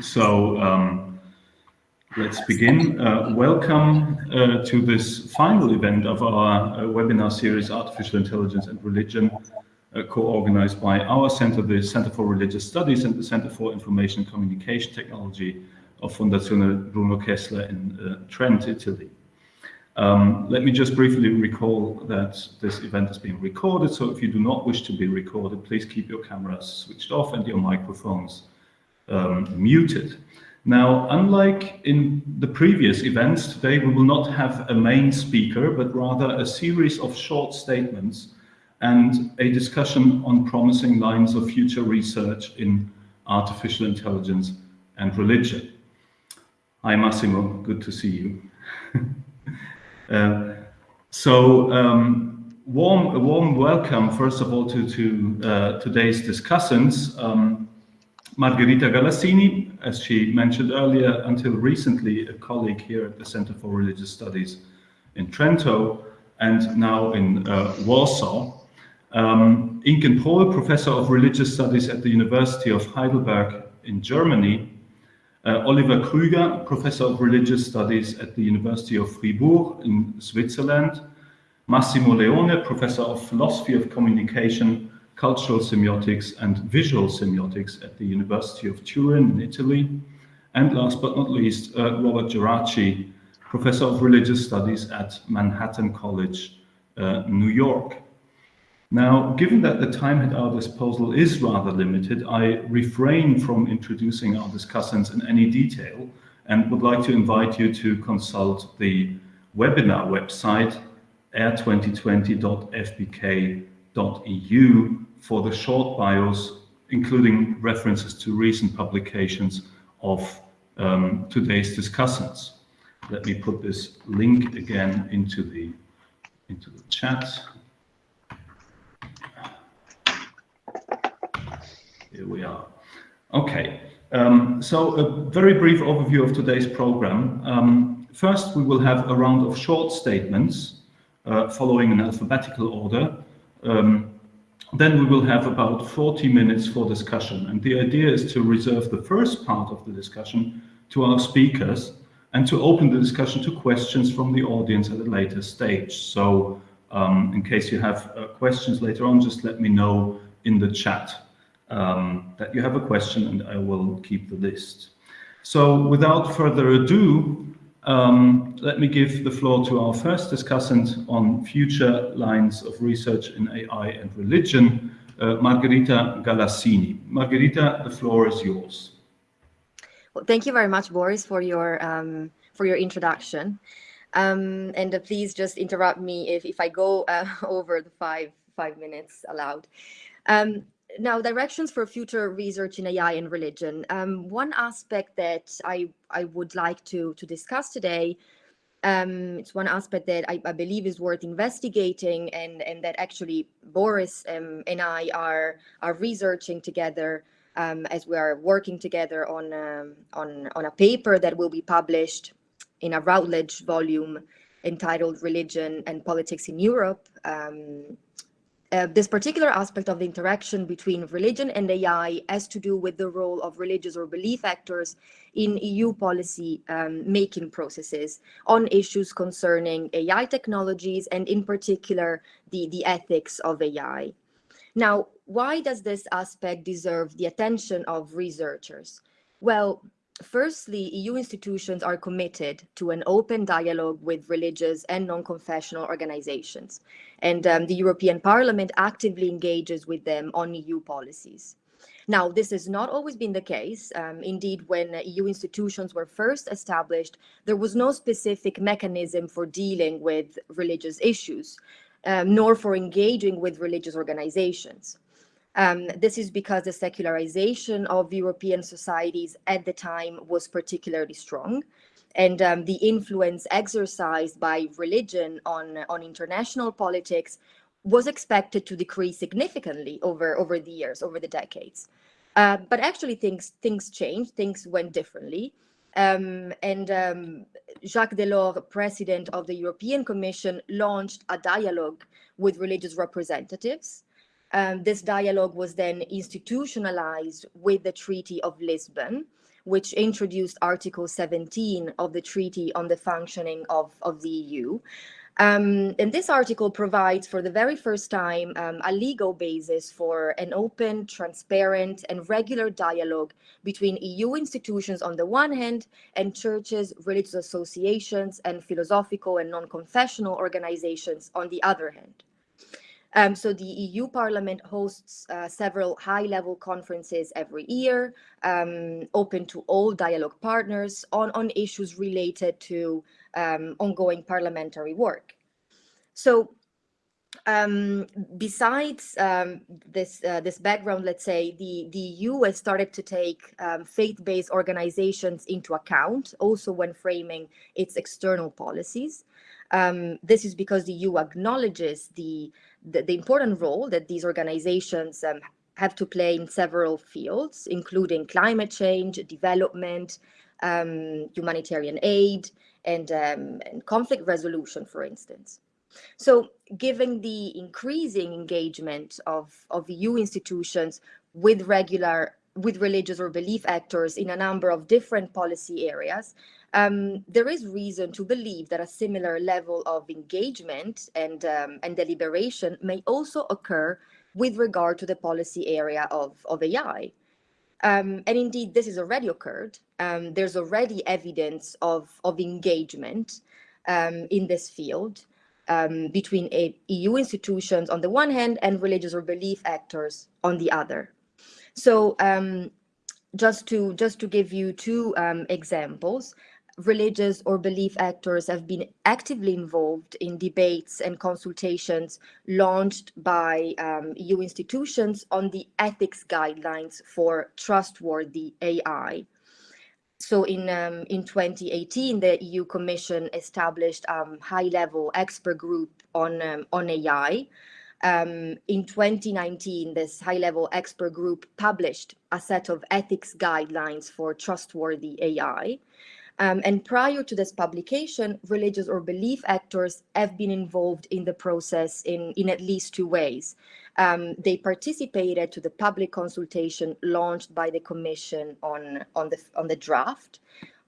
So um, let's begin. Uh, welcome uh, to this final event of our uh, webinar series, Artificial Intelligence and Religion, uh, co-organized by our center, the Center for Religious Studies and the Center for Information and Communication Technology of Fondazione Bruno Kessler in uh, Trent, Italy. Um, let me just briefly recall that this event is being recorded, so if you do not wish to be recorded, please keep your cameras switched off and your microphones um, muted. Now, unlike in the previous events, today we will not have a main speaker, but rather a series of short statements and a discussion on promising lines of future research in artificial intelligence and religion. Hi Massimo, good to see you. uh, so um, warm, a warm welcome, first of all, to, to uh, today's discussants. Um, Margherita Galassini, as she mentioned earlier, until recently a colleague here at the Center for Religious Studies in Trento and now in uh, Warsaw. Um, Inken Prohl, Professor of Religious Studies at the University of Heidelberg in Germany. Uh, Oliver Krüger, Professor of Religious Studies at the University of Fribourg in Switzerland. Massimo Leone, Professor of Philosophy of Communication cultural semiotics and visual semiotics at the University of Turin in Italy. And last but not least, uh, Robert Geraci, Professor of Religious Studies at Manhattan College, uh, New York. Now, given that the time at our disposal is rather limited, I refrain from introducing our discussants in any detail and would like to invite you to consult the webinar website air2020.fbk.eu for the short bios, including references to recent publications of um, today's discussants. Let me put this link again into the, into the chat. Here we are. Okay, um, so a very brief overview of today's program. Um, first, we will have a round of short statements uh, following an alphabetical order. Um, then we will have about 40 minutes for discussion. And the idea is to reserve the first part of the discussion to our speakers and to open the discussion to questions from the audience at a later stage. So um, in case you have uh, questions later on, just let me know in the chat um, that you have a question and I will keep the list. So without further ado, um, let me give the floor to our first discussant on future lines of research in AI and religion, uh, Margherita Galassini. Margherita, the floor is yours. Well, thank you very much, Boris, for your um, for your introduction. Um, and uh, please just interrupt me if, if I go uh, over the five five minutes allowed. Um, now, directions for future research in AI and religion. Um, one aspect that I, I would like to, to discuss today, um, it's one aspect that I, I, believe is worth investigating and, and that actually Boris um, and I are, are researching together um, as we are working together on, um, on, on a paper that will be published in a Routledge volume entitled Religion and Politics in Europe, um, uh, this particular aspect of the interaction between religion and AI has to do with the role of religious or belief actors in EU policy um, making processes on issues concerning AI technologies and in particular the, the ethics of AI. Now, why does this aspect deserve the attention of researchers? Well, Firstly, EU institutions are committed to an open dialogue with religious and non-confessional organizations, and um, the European Parliament actively engages with them on EU policies. Now, this has not always been the case. Um, indeed, when EU institutions were first established, there was no specific mechanism for dealing with religious issues, um, nor for engaging with religious organizations. Um, this is because the secularization of European societies at the time was particularly strong. And um, the influence exercised by religion on, on international politics was expected to decrease significantly over, over the years, over the decades. Uh, but actually things, things changed, things went differently. Um, and um, Jacques Delors, president of the European Commission, launched a dialogue with religious representatives um, this dialogue was then institutionalized with the Treaty of Lisbon, which introduced Article 17 of the Treaty on the Functioning of, of the EU. Um, and this article provides for the very first time um, a legal basis for an open, transparent and regular dialogue between EU institutions on the one hand and churches, religious associations and philosophical and non-confessional organizations on the other hand. Um, so the EU Parliament hosts uh, several high-level conferences every year, um, open to all dialogue partners on, on issues related to um, ongoing parliamentary work. So um, besides um, this uh, this background, let's say the the EU has started to take um, faith-based organizations into account, also when framing its external policies. Um, this is because the EU acknowledges the, the, the important role that these organizations um, have to play in several fields, including climate change, development, um, humanitarian aid, and, um, and conflict resolution, for instance. So given the increasing engagement of, of EU institutions with regular with religious or belief actors in a number of different policy areas, um, there is reason to believe that a similar level of engagement and, um, and deliberation may also occur with regard to the policy area of, of AI. Um, and indeed, this has already occurred. Um, there's already evidence of, of engagement um, in this field um, between EU institutions on the one hand and religious or belief actors on the other. So just to just to give you two um, examples, religious or belief actors have been actively involved in debates and consultations launched by um, EU institutions on the ethics guidelines for trustworthy AI. So in, um, in 2018, the EU Commission established a um, high-level expert group on, um, on AI. Um, in 2019, this high-level expert group published a set of ethics guidelines for trustworthy AI. Um, and prior to this publication, religious or belief actors have been involved in the process in, in at least two ways. Um, they participated to the public consultation launched by the Commission on, on, the, on the draft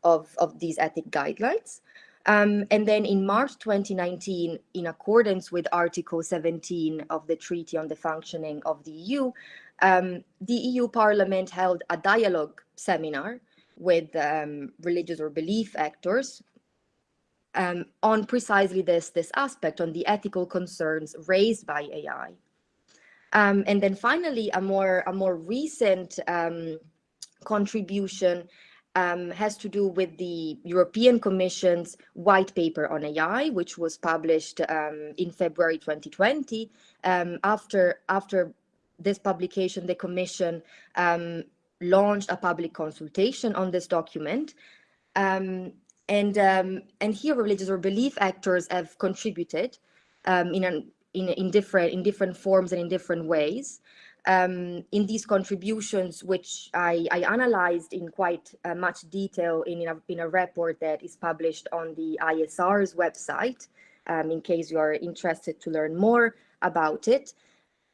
of, of these ethic guidelines. Um, and then in March 2019, in accordance with Article 17 of the Treaty on the Functioning of the EU, um, the EU Parliament held a dialogue seminar with um, religious or belief actors um, on precisely this, this aspect, on the ethical concerns raised by AI. Um, and then finally, a more, a more recent um, contribution um, has to do with the European Commission's white paper on AI, which was published um, in February 2020. after, after this publication, the Commission um, launched a public consultation on this document. Um, and, um, and here religious or belief actors have contributed um, in, an, in, in, different, in different forms and in different ways. Um, in these contributions, which I, I analyzed in quite uh, much detail in, in a, in, a, report that is published on the ISR's website, um, in case you are interested to learn more about it.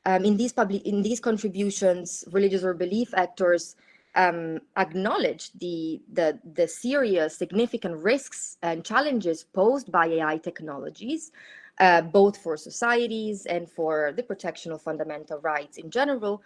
Um, in these in these contributions, religious or belief actors um, acknowledge the, the, the serious, significant risks and challenges posed by AI technologies, uh, both for societies and for the protection of fundamental rights in general.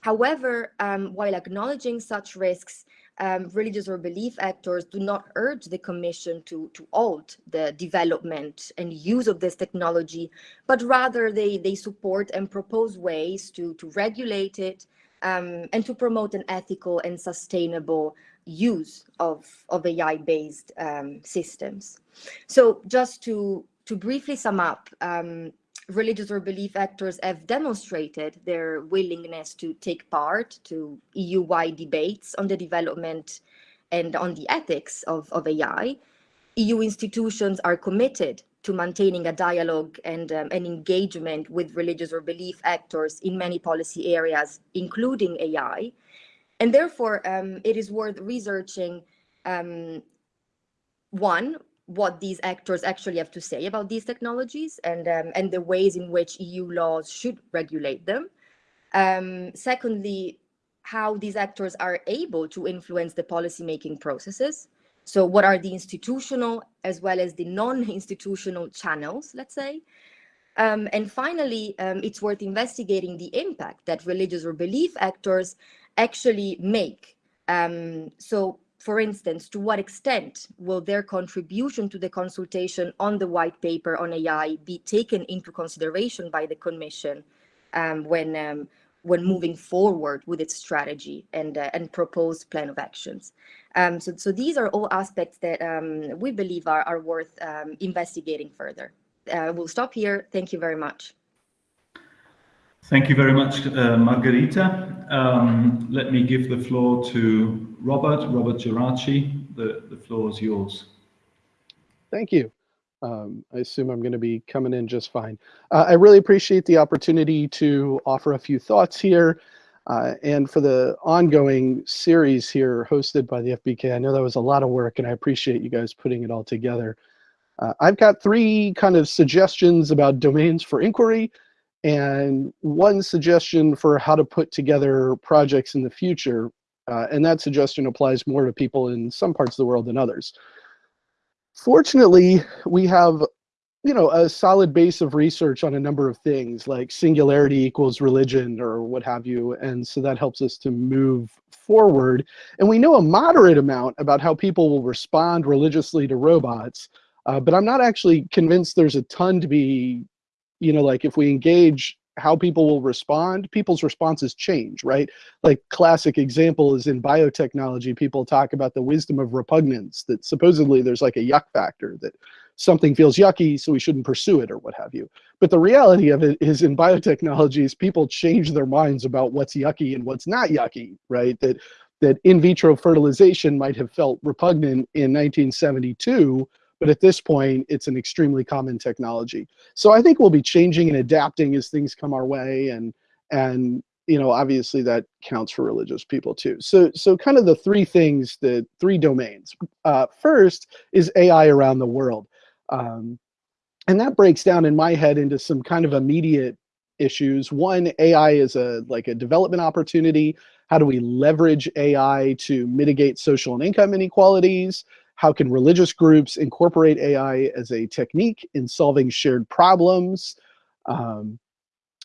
However, um, while acknowledging such risks, um, religious or belief actors do not urge the Commission to, to halt the development and use of this technology, but rather they, they support and propose ways to, to regulate it um, and to promote an ethical and sustainable use of, of AI-based um, systems. So just to, to briefly sum up, um, religious or belief actors have demonstrated their willingness to take part to EU-wide debates on the development and on the ethics of, of AI. EU institutions are committed to maintaining a dialogue and um, an engagement with religious or belief actors in many policy areas, including AI. And therefore, um, it is worth researching, um, one, what these actors actually have to say about these technologies and, um, and the ways in which EU laws should regulate them. Um, secondly, how these actors are able to influence the policymaking processes. So what are the institutional as well as the non-institutional channels, let's say. Um, and finally, um, it's worth investigating the impact that religious or belief actors actually make. Um, so for instance, to what extent will their contribution to the consultation on the white paper on AI be taken into consideration by the Commission um, when um, when moving forward with its strategy and uh, and proposed plan of actions? Um, so, so these are all aspects that um, we believe are, are worth um, investigating further. Uh, we'll stop here. Thank you very much. Thank you very much, uh, Margherita. Um, let me give the floor to Robert, Robert Geraci. The, the floor is yours. Thank you. Um, I assume I'm going to be coming in just fine. Uh, I really appreciate the opportunity to offer a few thoughts here. Uh, and for the ongoing series here hosted by the FBK, I know that was a lot of work and I appreciate you guys putting it all together. Uh, I've got three kind of suggestions about domains for inquiry and one suggestion for how to put together projects in the future. Uh, and that suggestion applies more to people in some parts of the world than others. Fortunately, we have you know, a solid base of research on a number of things like singularity equals religion or what have you. And so that helps us to move forward. And we know a moderate amount about how people will respond religiously to robots, uh, but I'm not actually convinced there's a ton to be you know, like if we engage how people will respond, people's responses change, right? Like classic example is in biotechnology, people talk about the wisdom of repugnance, that supposedly there's like a yuck factor, that something feels yucky, so we shouldn't pursue it or what have you. But the reality of it is in biotechnologies, people change their minds about what's yucky and what's not yucky, right? That, that in vitro fertilization might have felt repugnant in 1972, but at this point, it's an extremely common technology. So I think we'll be changing and adapting as things come our way. And, and you know, obviously that counts for religious people too. So, so kind of the three things, the three domains. Uh, first is AI around the world. Um, and that breaks down in my head into some kind of immediate issues. One, AI is a like a development opportunity. How do we leverage AI to mitigate social and income inequalities? How can religious groups incorporate AI as a technique in solving shared problems? Um,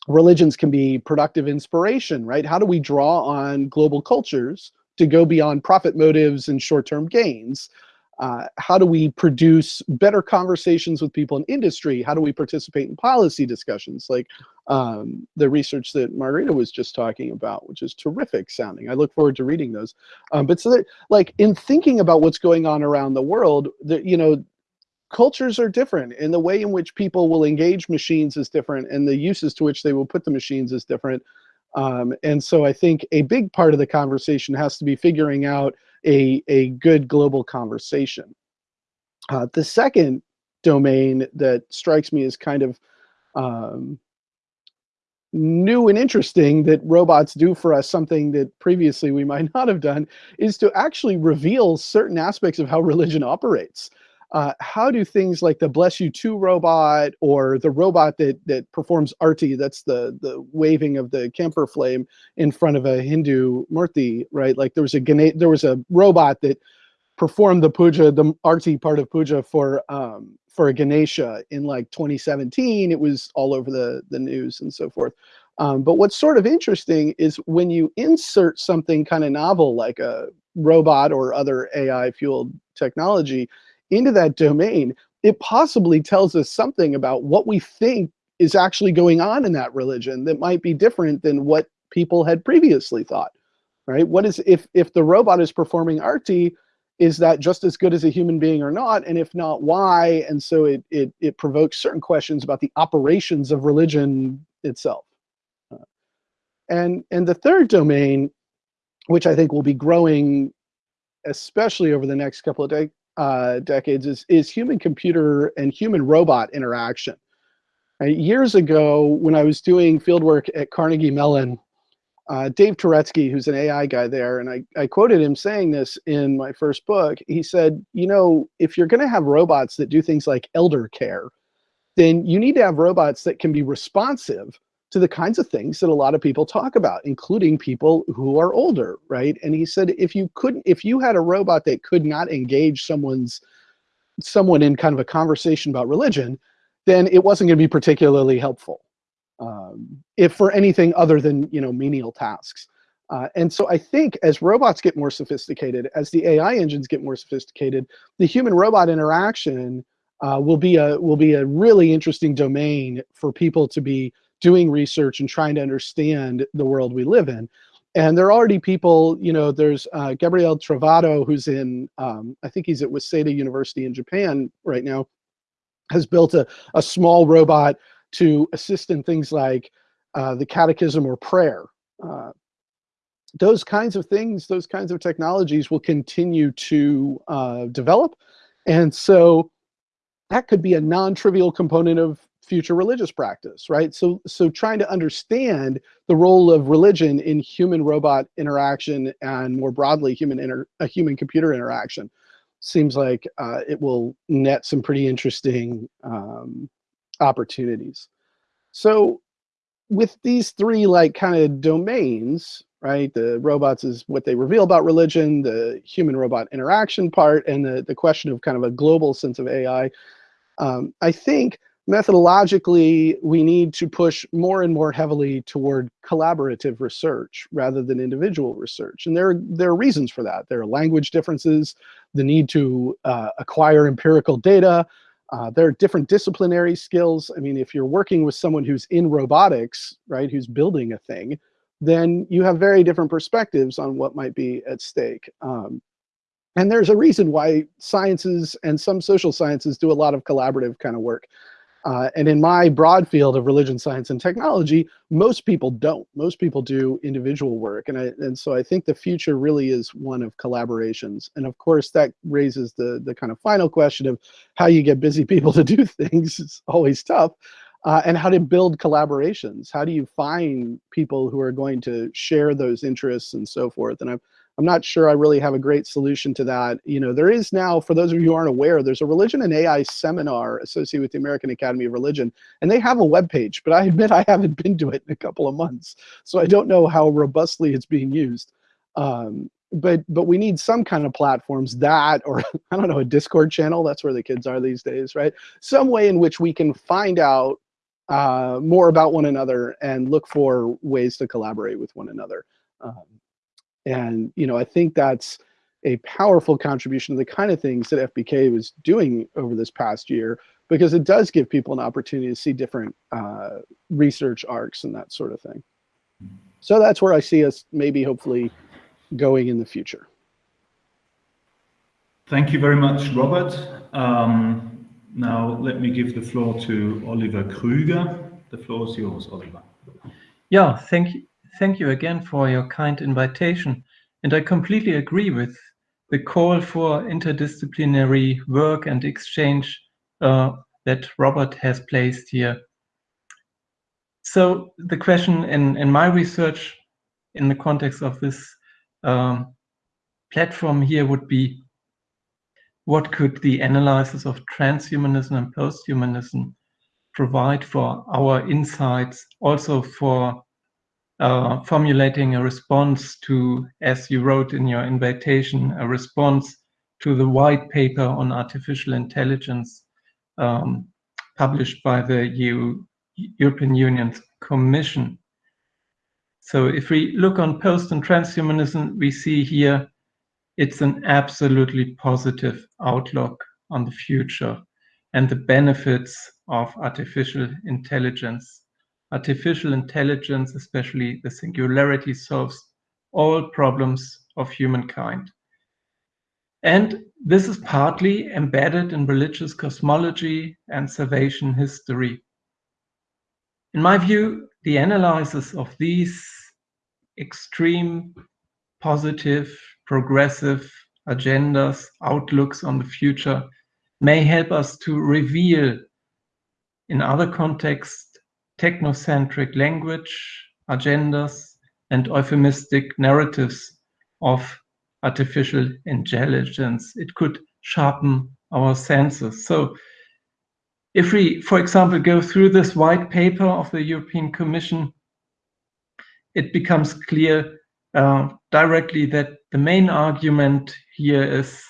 religions can be productive inspiration, right? How do we draw on global cultures to go beyond profit motives and short-term gains? Uh, how do we produce better conversations with people in industry? How do we participate in policy discussions like um, the research that Margherita was just talking about, which is terrific sounding. I look forward to reading those. Um, but so that, like in thinking about what's going on around the world, that you know, cultures are different and the way in which people will engage machines is different and the uses to which they will put the machines is different. Um, and so I think a big part of the conversation has to be figuring out a, a good global conversation. Uh, the second domain that strikes me as kind of um, new and interesting that robots do for us something that previously we might not have done is to actually reveal certain aspects of how religion operates. Uh, how do things like the BlessU-2 robot or the robot that that performs arti, that's the the waving of the camphor flame in front of a Hindu murti, right? Like there was a there was a robot that performed the puja, the arti part of puja for um, for a Ganesha in like 2017. It was all over the the news and so forth. Um, but what's sort of interesting is when you insert something kind of novel like a robot or other AI fueled technology, into that domain, it possibly tells us something about what we think is actually going on in that religion that might be different than what people had previously thought, right? What is, if, if the robot is performing arti, is that just as good as a human being or not? And if not, why? And so it, it, it provokes certain questions about the operations of religion itself. And, and the third domain, which I think will be growing especially over the next couple of days uh, decades is, is human computer and human robot interaction. Years ago, when I was doing fieldwork at Carnegie Mellon, uh, Dave Touretzky, who's an AI guy there, and I, I quoted him saying this in my first book. He said, you know, if you're going to have robots that do things like elder care, then you need to have robots that can be responsive to the kinds of things that a lot of people talk about, including people who are older, right? And he said, if you couldn't, if you had a robot that could not engage someone's, someone in kind of a conversation about religion, then it wasn't going to be particularly helpful, um, if for anything other than you know menial tasks. Uh, and so I think as robots get more sophisticated, as the AI engines get more sophisticated, the human-robot interaction uh, will be a will be a really interesting domain for people to be doing research and trying to understand the world we live in. And there are already people, you know, there's uh, Gabriele Trovato, who's in, um, I think he's at Waseda University in Japan right now, has built a, a small robot to assist in things like uh, the catechism or prayer. Uh, those kinds of things, those kinds of technologies will continue to uh, develop. And so that could be a non-trivial component of future religious practice, right? So, so trying to understand the role of religion in human-robot interaction and more broadly human inter a human-computer interaction seems like uh, it will net some pretty interesting um, opportunities. So with these three like kind of domains, right? The robots is what they reveal about religion, the human robot interaction part, and the, the question of kind of a global sense of AI. Um, I think methodologically, we need to push more and more heavily toward collaborative research rather than individual research. And there, there are reasons for that. There are language differences, the need to uh, acquire empirical data. Uh, there are different disciplinary skills. I mean, if you're working with someone who's in robotics, right, who's building a thing, then you have very different perspectives on what might be at stake. Um, and there's a reason why sciences and some social sciences do a lot of collaborative kind of work. Uh, and in my broad field of religion, science, and technology, most people don't. Most people do individual work. And, I, and so I think the future really is one of collaborations. And of course, that raises the, the kind of final question of how you get busy people to do things. It's always tough. Uh, and how to build collaborations. How do you find people who are going to share those interests and so forth? And I've I'm not sure I really have a great solution to that. You know, there is now, for those of you who aren't aware, there's a religion and AI seminar associated with the American Academy of Religion, and they have a web page, but I admit I haven't been to it in a couple of months, so I don't know how robustly it's being used. Um, but but we need some kind of platforms that, or I don't know, a Discord channel. That's where the kids are these days, right? Some way in which we can find out uh, more about one another and look for ways to collaborate with one another. Um, and, you know, I think that's a powerful contribution to the kind of things that FBK was doing over this past year, because it does give people an opportunity to see different uh, research arcs and that sort of thing. So that's where I see us maybe hopefully going in the future. Thank you very much, Robert. Um, now let me give the floor to Oliver Krüger. The floor is yours, Oliver. Yeah, thank you. Thank you again for your kind invitation. And I completely agree with the call for interdisciplinary work and exchange uh, that Robert has placed here. So the question in, in my research in the context of this um, platform here would be, what could the analysis of transhumanism and posthumanism provide for our insights, also for uh, formulating a response to, as you wrote in your invitation, a response to the white paper on artificial intelligence um, published by the EU, European Union's Commission. So if we look on post and transhumanism, we see here it's an absolutely positive outlook on the future and the benefits of artificial intelligence artificial intelligence, especially the singularity, solves all problems of humankind. And this is partly embedded in religious cosmology and salvation history. In my view, the analysis of these extreme, positive, progressive agendas, outlooks on the future may help us to reveal in other contexts technocentric language, agendas, and euphemistic narratives of artificial intelligence. It could sharpen our senses. So if we, for example, go through this white paper of the European Commission, it becomes clear uh, directly that the main argument here is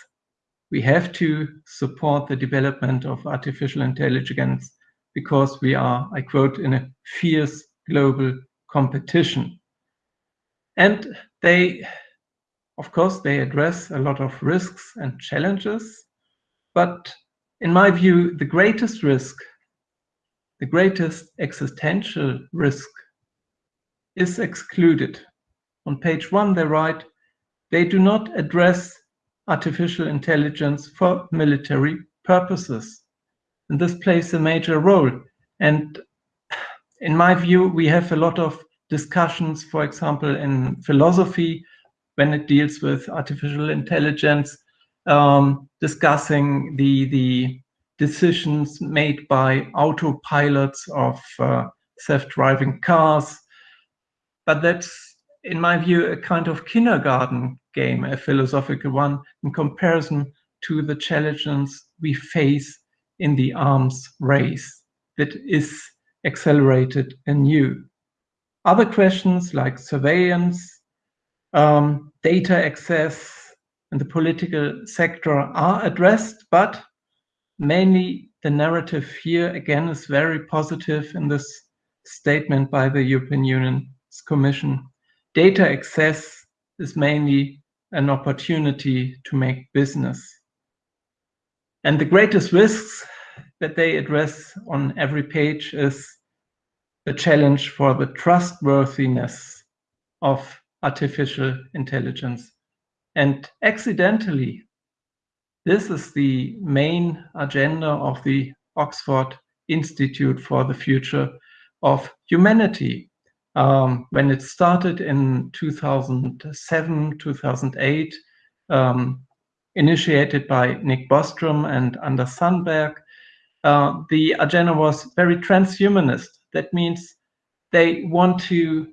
we have to support the development of artificial intelligence because we are, I quote, in a fierce global competition. And they, of course, they address a lot of risks and challenges. But in my view, the greatest risk, the greatest existential risk is excluded. On page one, they write, they do not address artificial intelligence for military purposes. And this plays a major role. And in my view, we have a lot of discussions, for example, in philosophy, when it deals with artificial intelligence, um, discussing the, the decisions made by autopilots of uh, self-driving cars. But that's, in my view, a kind of kindergarten game, a philosophical one, in comparison to the challenges we face in the arms race that is accelerated anew. Other questions like surveillance, um, data access, and the political sector are addressed, but mainly the narrative here again is very positive in this statement by the European Union's Commission. Data access is mainly an opportunity to make business. And the greatest risks that they address on every page is the challenge for the trustworthiness of artificial intelligence. And accidentally, this is the main agenda of the Oxford Institute for the Future of Humanity. Um, when it started in 2007, 2008, um, initiated by Nick Bostrom and Anders Sandberg, uh, the agenda was very transhumanist. That means they want to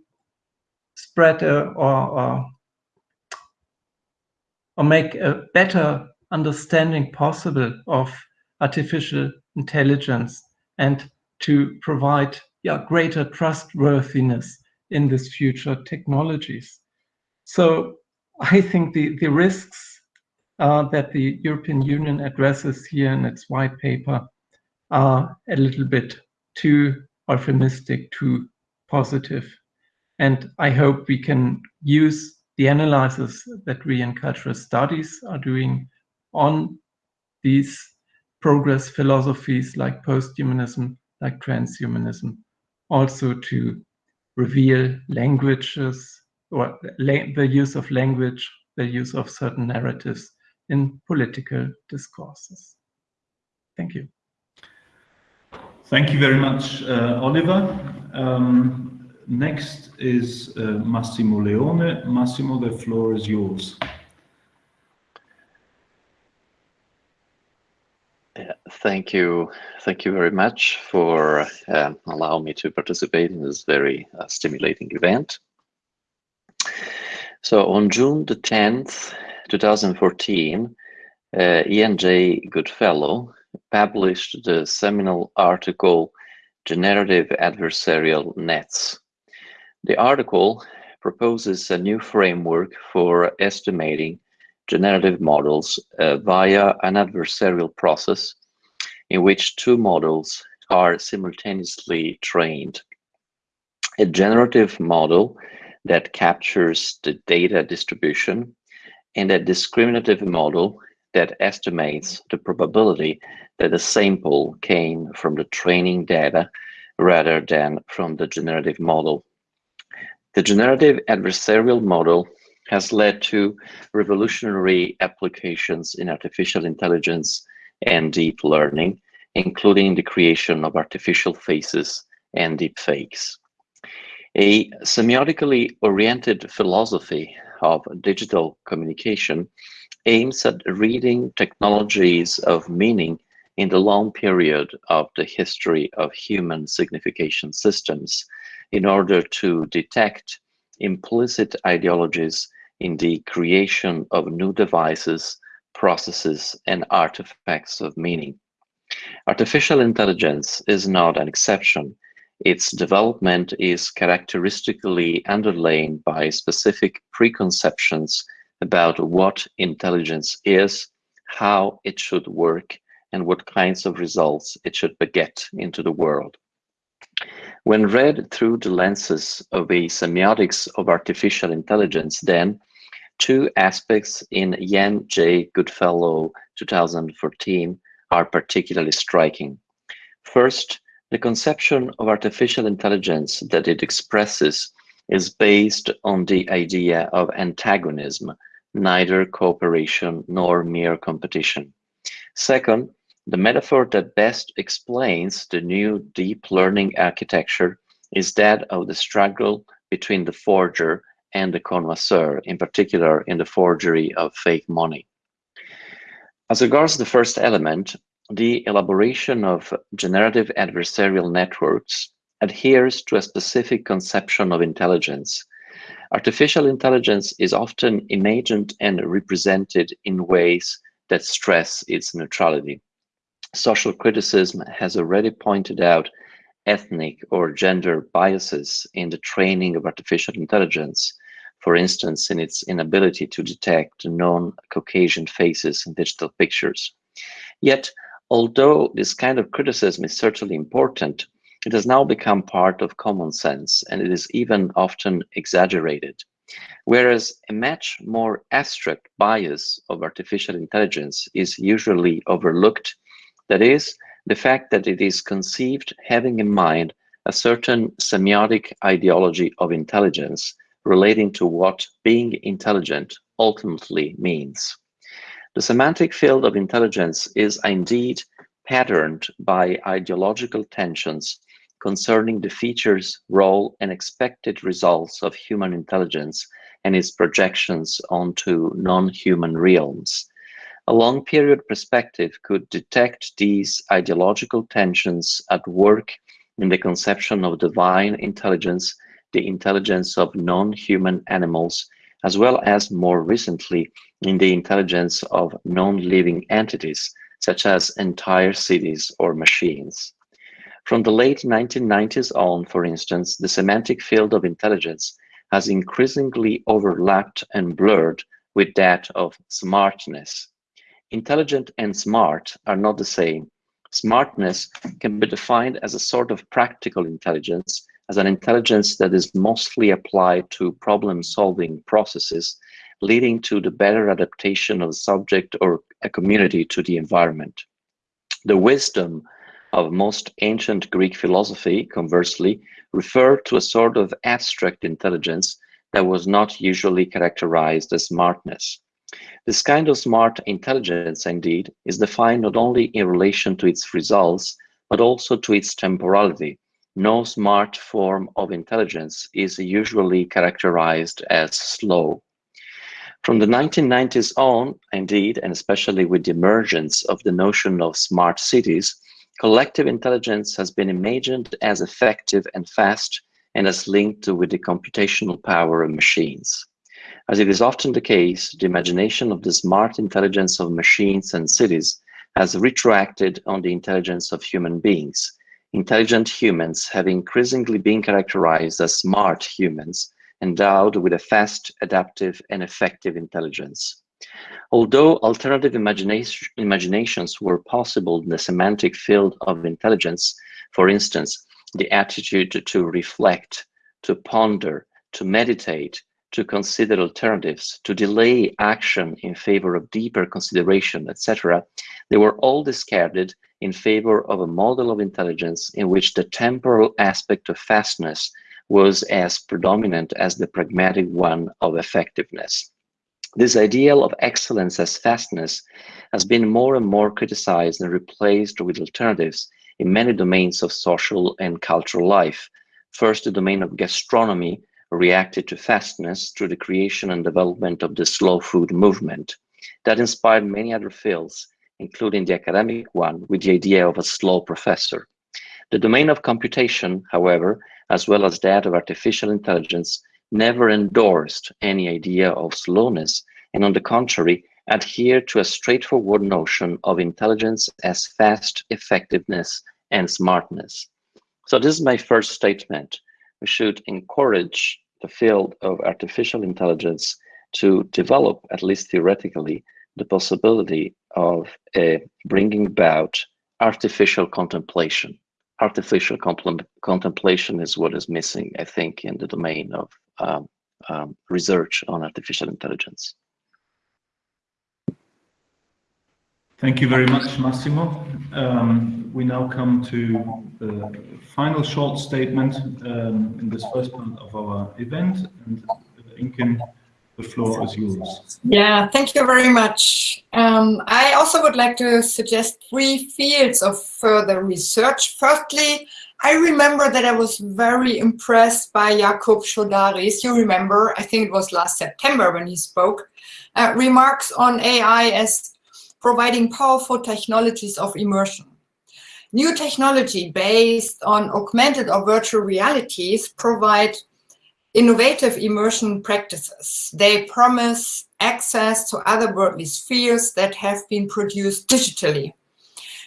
spread a, or, or, or make a better understanding possible of artificial intelligence and to provide yeah, greater trustworthiness in these future technologies. So I think the, the risks uh, that the European Union addresses here in its white paper are a little bit too euphemistic, too positive. And I hope we can use the analysis that we in cultural studies are doing on these progress philosophies like posthumanism, like transhumanism, also to reveal languages or la the use of language, the use of certain narratives in political discourses. Thank you. Thank you very much, uh, Oliver. Um, next is uh, Massimo Leone. Massimo, the floor is yours. thank you. Thank you very much for um, allowing me to participate in this very uh, stimulating event. So on June the 10th, 2014, uh, Ian J. Goodfellow published the seminal article Generative Adversarial Nets. The article proposes a new framework for estimating generative models uh, via an adversarial process in which two models are simultaneously trained. A generative model that captures the data distribution and a discriminative model that estimates the probability that a sample came from the training data rather than from the generative model. The generative adversarial model has led to revolutionary applications in artificial intelligence and deep learning, including the creation of artificial faces and deepfakes. A semiotically oriented philosophy of digital communication aims at reading technologies of meaning in the long period of the history of human signification systems in order to detect implicit ideologies in the creation of new devices, processes, and artifacts of meaning. Artificial intelligence is not an exception. Its development is characteristically underlain by specific preconceptions about what intelligence is, how it should work, and what kinds of results it should beget into the world. When read through the lenses of a semiotics of artificial intelligence, then two aspects in Ian J. Goodfellow 2014 are particularly striking. First, the conception of artificial intelligence that it expresses is based on the idea of antagonism, neither cooperation nor mere competition. Second, the metaphor that best explains the new deep learning architecture is that of the struggle between the forger and the connoisseur, in particular in the forgery of fake money. As regards the first element, the elaboration of generative adversarial networks adheres to a specific conception of intelligence. Artificial intelligence is often imagined and represented in ways that stress its neutrality. Social criticism has already pointed out ethnic or gender biases in the training of artificial intelligence, for instance, in its inability to detect non-Caucasian faces in digital pictures. Yet, Although this kind of criticism is certainly important, it has now become part of common sense and it is even often exaggerated. Whereas a much more abstract bias of artificial intelligence is usually overlooked, that is, the fact that it is conceived having in mind a certain semiotic ideology of intelligence relating to what being intelligent ultimately means. The semantic field of intelligence is indeed patterned by ideological tensions concerning the features, role, and expected results of human intelligence and its projections onto non-human realms. A long period perspective could detect these ideological tensions at work in the conception of divine intelligence, the intelligence of non-human animals, as well as more recently in the intelligence of non-living entities, such as entire cities or machines. From the late 1990s on, for instance, the semantic field of intelligence has increasingly overlapped and blurred with that of smartness. Intelligent and smart are not the same. Smartness can be defined as a sort of practical intelligence as an intelligence that is mostly applied to problem-solving processes, leading to the better adaptation of a subject or a community to the environment. The wisdom of most ancient Greek philosophy, conversely, referred to a sort of abstract intelligence that was not usually characterized as smartness. This kind of smart intelligence, indeed, is defined not only in relation to its results, but also to its temporality, no smart form of intelligence is usually characterized as slow. From the 1990s on, indeed, and especially with the emergence of the notion of smart cities, collective intelligence has been imagined as effective and fast and as linked with the computational power of machines. As it is often the case, the imagination of the smart intelligence of machines and cities has retroacted on the intelligence of human beings, intelligent humans have increasingly been characterized as smart humans, endowed with a fast, adaptive, and effective intelligence. Although alternative imagination, imaginations were possible in the semantic field of intelligence, for instance, the attitude to reflect, to ponder, to meditate, to consider alternatives, to delay action in favor of deeper consideration, etc., they were all discarded in favor of a model of intelligence in which the temporal aspect of fastness was as predominant as the pragmatic one of effectiveness. This ideal of excellence as fastness has been more and more criticized and replaced with alternatives in many domains of social and cultural life. First, the domain of gastronomy reacted to fastness through the creation and development of the slow food movement. That inspired many other fields, including the academic one, with the idea of a slow professor. The domain of computation, however, as well as that of artificial intelligence, never endorsed any idea of slowness, and on the contrary, adhere to a straightforward notion of intelligence as fast effectiveness and smartness. So this is my first statement. We should encourage the field of artificial intelligence to develop, at least theoretically, the possibility of uh, bringing about artificial contemplation. Artificial contemplation is what is missing, I think, in the domain of um, um, research on artificial intelligence. Thank you very much, Massimo. Um, we now come to the final short statement um, in this first part of our event. And uh, Inken, the floor is yours. Yeah, thank you very much. Um, I also would like to suggest three fields of further research. Firstly, I remember that I was very impressed by Jakob Chaudhary's. You remember, I think it was last September when he spoke, uh, remarks on AI as providing powerful technologies of immersion. New technology based on augmented or virtual realities provide innovative immersion practices. They promise access to other worldly spheres that have been produced digitally.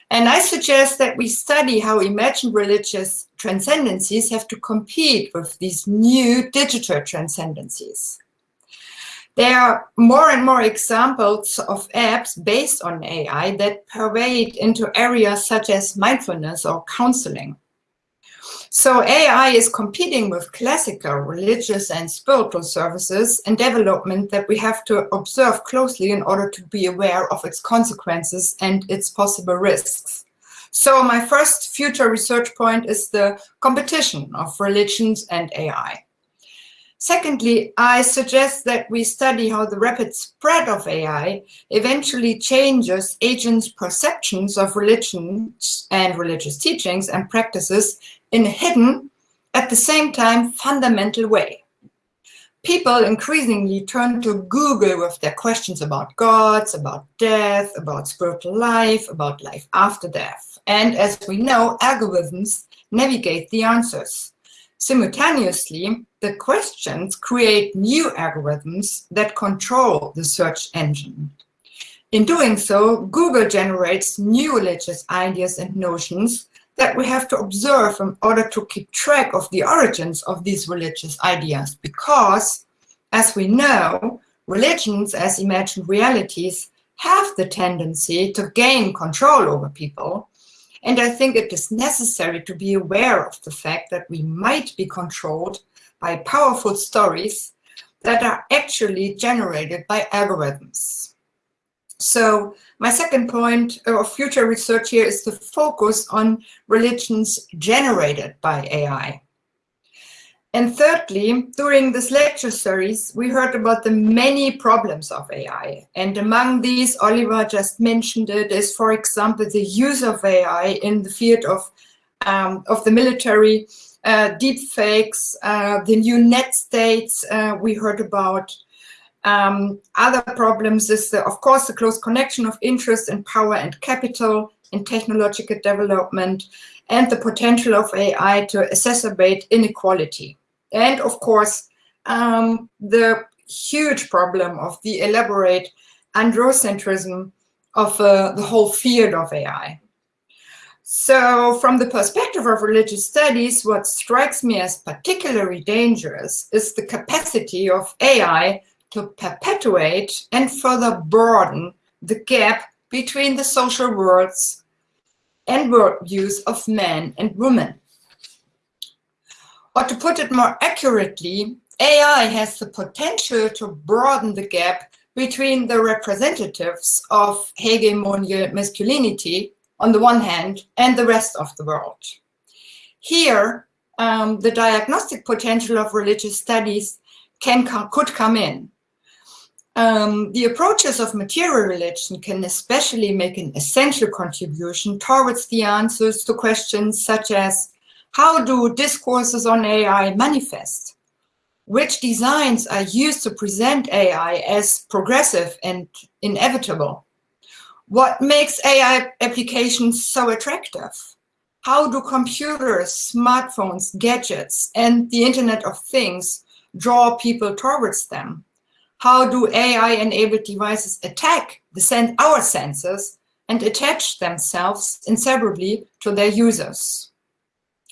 And I suggest that we study how imagined religious transcendencies have to compete with these new digital transcendencies. There are more and more examples of apps based on AI that pervade into areas such as mindfulness or counseling. So AI is competing with classical religious and spiritual services and development that we have to observe closely in order to be aware of its consequences and its possible risks. So my first future research point is the competition of religions and AI. Secondly, I suggest that we study how the rapid spread of AI eventually changes agents' perceptions of religions and religious teachings and practices in a hidden, at the same time, fundamental way. People increasingly turn to Google with their questions about gods, about death, about spiritual life, about life after death. And as we know, algorithms navigate the answers. Simultaneously, the questions create new algorithms that control the search engine. In doing so, Google generates new religious ideas and notions that we have to observe in order to keep track of the origins of these religious ideas. Because, as we know, religions as imagined realities have the tendency to gain control over people. And I think it is necessary to be aware of the fact that we might be controlled by powerful stories that are actually generated by algorithms. So my second point of future research here is to focus on religions generated by AI. And thirdly, during this lecture series, we heard about the many problems of AI. And among these, Oliver just mentioned it, is, for example, the use of AI in the field of, um, of the military, uh, deep fakes, uh, the new net states uh, we heard about, um, other problems is, the, of course, the close connection of interest and power and capital in technological development and the potential of AI to exacerbate inequality. And of course, um, the huge problem of the elaborate androcentrism of uh, the whole field of AI. So from the perspective of religious studies, what strikes me as particularly dangerous is the capacity of AI to perpetuate and further broaden the gap between the social worlds and worldviews of men and women. Or to put it more accurately, AI has the potential to broaden the gap between the representatives of hegemonial masculinity on the one hand and the rest of the world. Here, um, the diagnostic potential of religious studies can could come in. Um, the approaches of material religion can especially make an essential contribution towards the answers to questions such as how do discourses on AI manifest? Which designs are used to present AI as progressive and inevitable? What makes AI applications so attractive? How do computers, smartphones, gadgets, and the Internet of Things draw people towards them? how do AI-enabled devices attack the sen our senses and attach themselves inseparably to their users.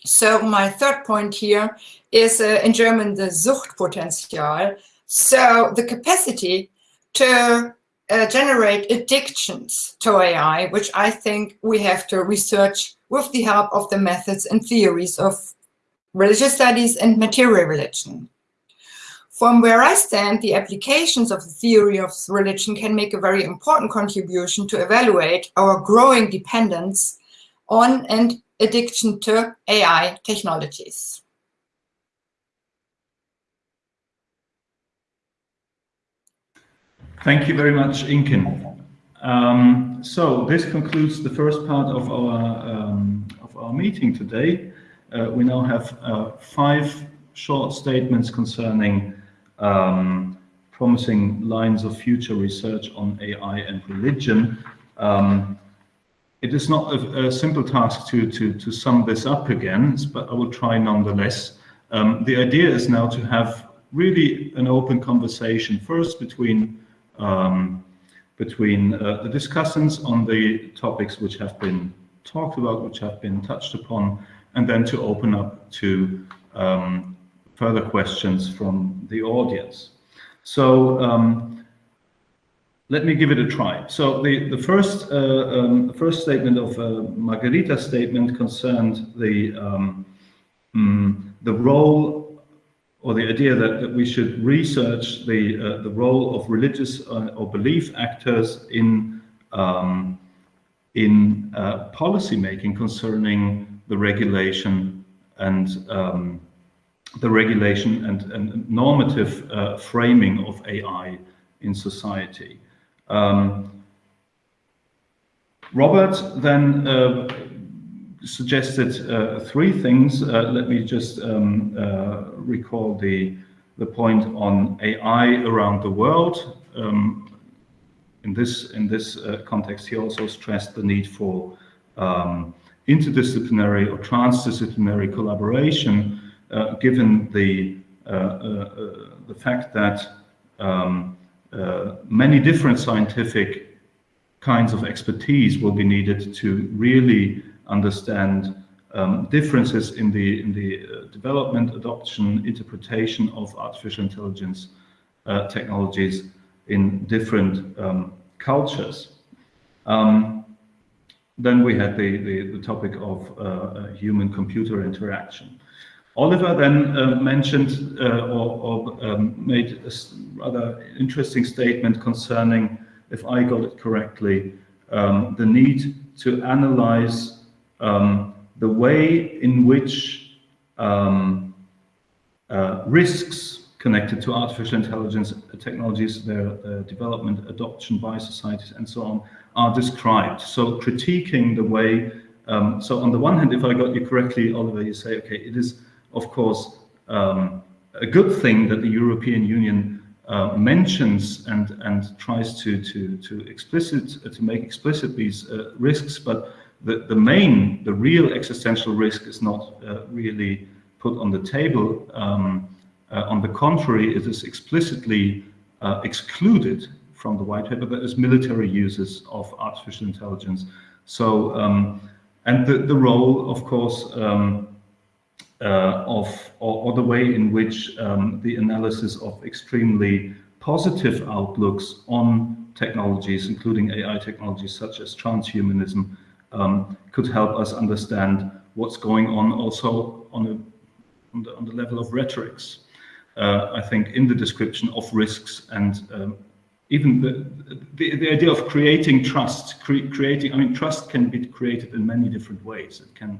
So my third point here is uh, in German the Suchtpotenzial. So the capacity to uh, generate addictions to AI, which I think we have to research with the help of the methods and theories of religious studies and material religion. From where I stand, the applications of the theory of religion can make a very important contribution to evaluate our growing dependence on and addiction to AI technologies. Thank you very much, Inken. Um, so this concludes the first part of our um, of our meeting today. Uh, we now have uh, five short statements concerning um, promising lines of future research on AI and religion. Um, it is not a, a, simple task to, to, to sum this up again, but I will try nonetheless. Um, the idea is now to have really an open conversation first between um, between uh, the discussants on the topics which have been talked about, which have been touched upon, and then to open up to um, further questions from the audience. So um, let me give it a try. So the, the, first, uh, um, first statement of uh, Margherita's statement concerned the, um, mm, the role or the idea that, that we should research the, uh, the role of religious uh, or belief actors in, um, in uh, policy making concerning the regulation and um, the regulation and, and normative uh, framing of AI in society. Um, Robert then uh, suggested uh, three things. Uh, let me just um, uh, recall the, the point on AI around the world. Um, in this, in this uh, context, he also stressed the need for um, interdisciplinary or transdisciplinary collaboration, given the, the fact that um, many different scientific kinds of expertise will be needed to really understand um, differences in the in the uh, development, adoption, interpretation of artificial intelligence uh, technologies in different um, cultures. Um, then we had the, the, the topic of uh, human-computer interaction. Oliver then uh, mentioned uh, or, or um, made a rather interesting statement concerning, if I got it correctly, um, the need to analyze um, the way in which um, uh, risks connected to artificial intelligence technologies, their, development, adoption by societies, and so on, are described. So critiquing the way, um, so on the one hand, if I got you correctly, Oliver, you say, okay, it is, of course, um, a good thing that the European Union uh, mentions and and tries to to to explicit uh, to make explicit these uh, risks, but the, the main, the real existential risk is not uh, really put on the table. Um, uh, on the contrary, it is explicitly uh, excluded from the white paper. That is military uses of artificial intelligence. So, um, and the, the role, of course, um, of or, or, the way in which um, the analysis of extremely positive outlooks on technologies, including AI technologies such as transhumanism, um, could help us understand what's going on also on, a, on, the, on the, level of rhetorics. Uh, I think in the description of risks and um, even the, the, the, idea of creating trust, cre creating, I mean, trust can be created in many different ways. It can,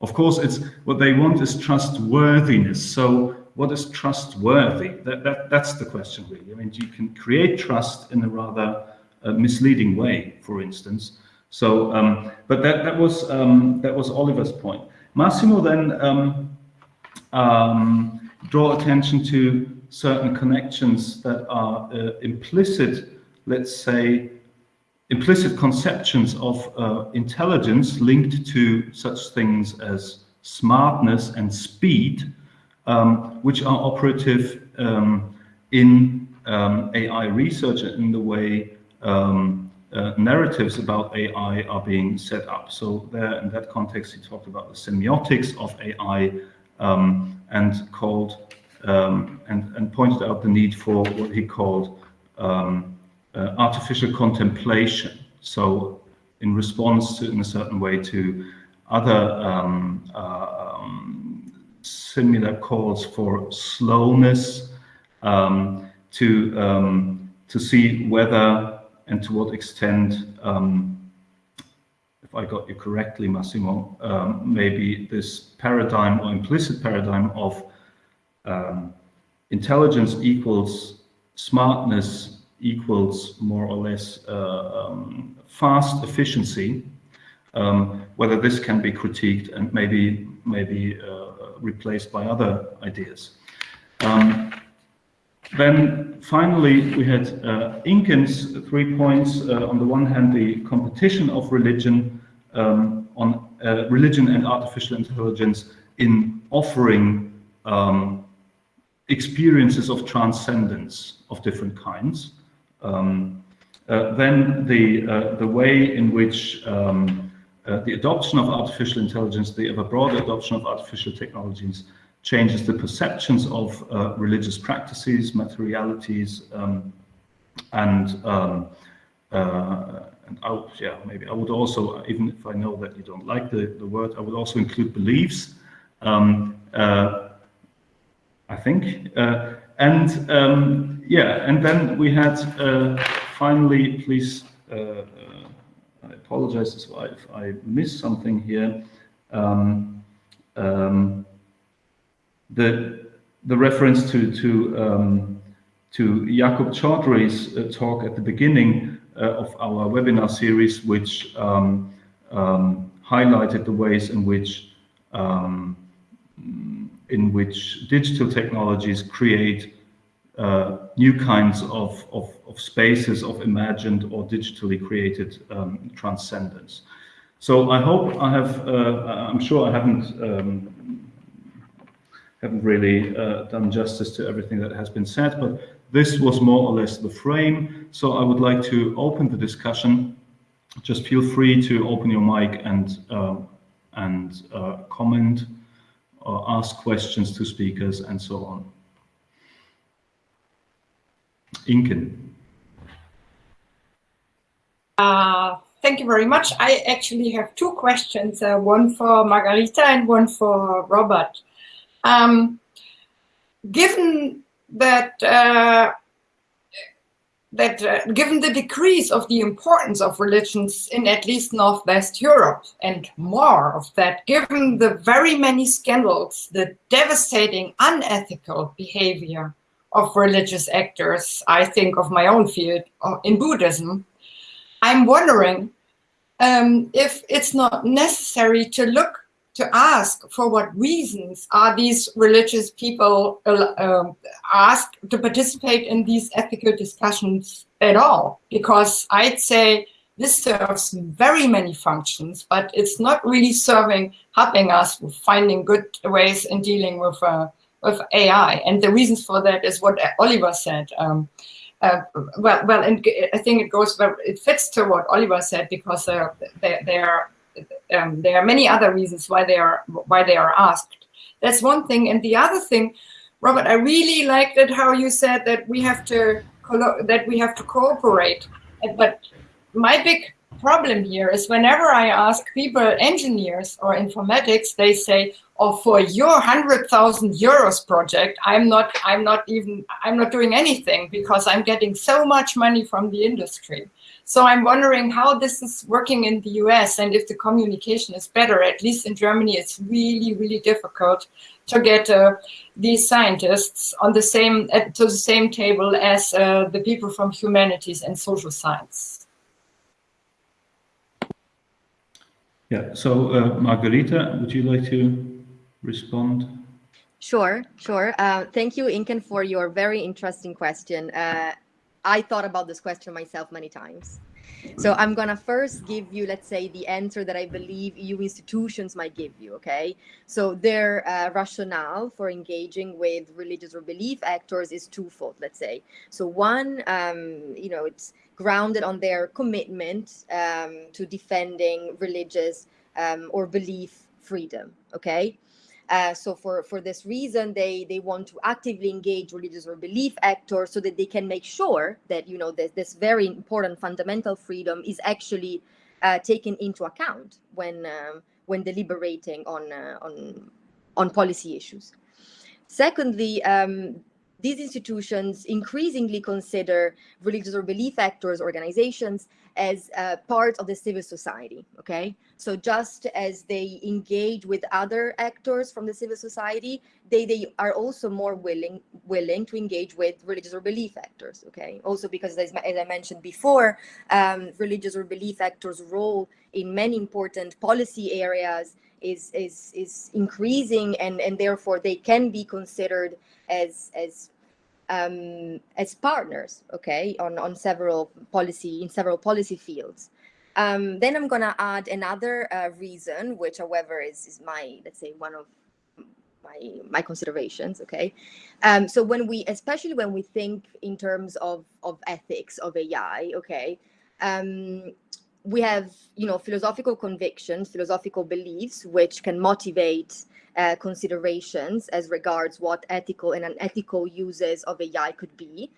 of course, it's what they want is trustworthiness. So what is trustworthy? That, that, that's the question really. I mean, you can create trust in a rather uh, misleading way, for instance. So, um, but that that was um, that was Oliver's point. Massimo then um, um, draw attention to certain connections that are uh, implicit, let's say, implicit conceptions of uh, intelligence linked to such things as smartness and speed, um, which are operative um, in um, AI research and the way um, uh, narratives about AI are being set up. So there, in that context, he talked about the semiotics of AI um, and called um, and, and pointed out the need for what he called um, artificial contemplation. So in response to, in a certain way to other um, uh, um, similar calls for slowness um, to um, to see whether and to what extent, um, if I got you correctly, Massimo, um, maybe this paradigm or implicit paradigm of intelligence equals smartness equals more or less uh, um, fast efficiency, um, whether this can be critiqued and maybe maybe uh, replaced by other ideas. Um, then finally, we had uh, Inken's three points. Uh, on the one hand, the competition of religion um, on uh, religion and artificial intelligence in offering um, experiences of transcendence of different kinds. Um, uh, then the, uh, the way in which um, uh, the adoption of artificial intelligence, the ever broader adoption of artificial technologies changes the perceptions of uh, religious practices, materialities, um, and, um, uh, and I, yeah, maybe I would also, even if I know that you don't like the, the word, I would also include beliefs. Um, uh, I think. And um, yeah, and then we had uh, finally, please, uh, I apologize if I, if I missed something here. Um, um, the the reference to to um, to Jakob Chaudhary's uh, talk at the beginning uh, of our webinar series, which um, um, highlighted the ways in which um, in which digital technologies create uh, new kinds of, of, of, spaces of imagined or digitally created um, transcendence. So I hope I have, uh, I'm sure I haven't, um, haven't really uh, done justice to everything that has been said, but this was more or less the frame. So I would like to open the discussion. Just feel free to open your mic and, uh, and uh, comment or ask questions to speakers and so on. Inken. Uh, thank you very much. I actually have two questions, uh, one for Margherita and one for Robert. Um, given that uh, that uh, given the decrease of the importance of religions in at least Northwest Europe and more of that, given the very many scandals, the devastating unethical behavior of religious actors, I think of my own field uh, in Buddhism, I'm wondering um, if it's not necessary to look to ask for what reasons are these religious people uh, asked to participate in these ethical discussions at all. Because I'd say this serves very many functions, but it's not really serving, helping us with finding good ways in dealing with, uh, with AI. And the reasons for that is what Oliver said. Um, uh, well, well, and I think it goes, well. it fits to what Oliver said because uh, they are um, there are many other reasons why they are why they are asked. That's one thing. And the other thing, Robert, I really liked it how you said that we have to that we have to cooperate. But my big problem here is whenever I ask people, engineers or informatics, they say, "Oh, for your hundred thousand euros project, I'm not, I'm not even, I'm not doing anything because I'm getting so much money from the industry." So I'm wondering how this is working in the US and if the communication is better. At least in Germany, it's really, really difficult to get uh, these scientists on the same to the same table as uh, the people from humanities and social science. Yeah. So uh, Margherita, would you like to respond? Sure, sure. Uh, thank you, Inken, for your very interesting question. Uh, I thought about this question myself many times. So I'm gonna first give you, let's say, the answer that I believe EU institutions might give you. Okay. So their uh, rationale for engaging with religious or belief actors is twofold. Let's say. So one, um, you know, it's grounded on their commitment um, to defending religious um, or belief freedom. Okay. Uh, so for, for this reason, they, they want to actively engage religious or belief actors so that they can make sure that, you know, this, this very important fundamental freedom is actually uh, taken into account when, um, when deliberating on, uh, on, on policy issues. Secondly, um, these institutions increasingly consider religious or belief actors, organizations, as uh, part of the civil society, okay? So just as they engage with other actors from the civil society, they, they are also more willing willing to engage with religious or belief actors, okay? Also because, as, as I mentioned before, um, religious or belief actors' role in many important policy areas is, is, is increasing and, and therefore they can be considered as, as um, as partners, okay, on, on several policy, in several policy fields. Um, then I'm gonna add another uh, reason, which however is, is my, let's say one of my, my considerations, okay? Um, so when we, especially when we think in terms of, of ethics of AI, okay, um, we have, you know, philosophical convictions, philosophical beliefs, which can motivate uh, considerations as regards what ethical and unethical uses of AI could be.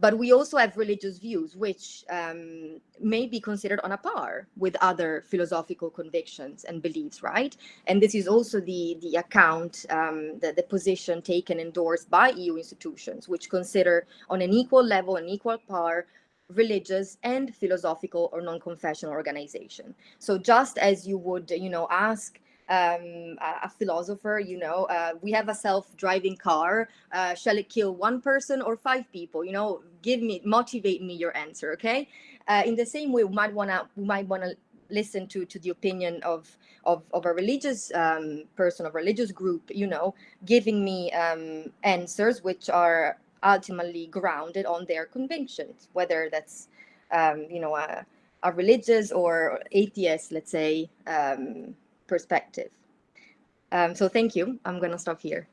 But we also have religious views, which um, may be considered on a par with other philosophical convictions and beliefs, right? And this is also the, the account, um, the, the position taken endorsed by EU institutions, which consider on an equal level, an equal par, religious and philosophical or non-confessional organization. So just as you would, you know, ask um, a, philosopher, you know, uh, we have a self-driving car. Uh, shall it kill one person or five people? You know, give me, motivate me your answer, okay? Uh, in the same way, we might wanna, we might wanna listen to to the opinion of of, of a religious um, person, of religious group, you know, giving me um, answers which are ultimately grounded on their convictions, whether that's, um, you know, a, a, religious or atheist, let's say, um, perspective. Um, so thank you. I'm going to stop here.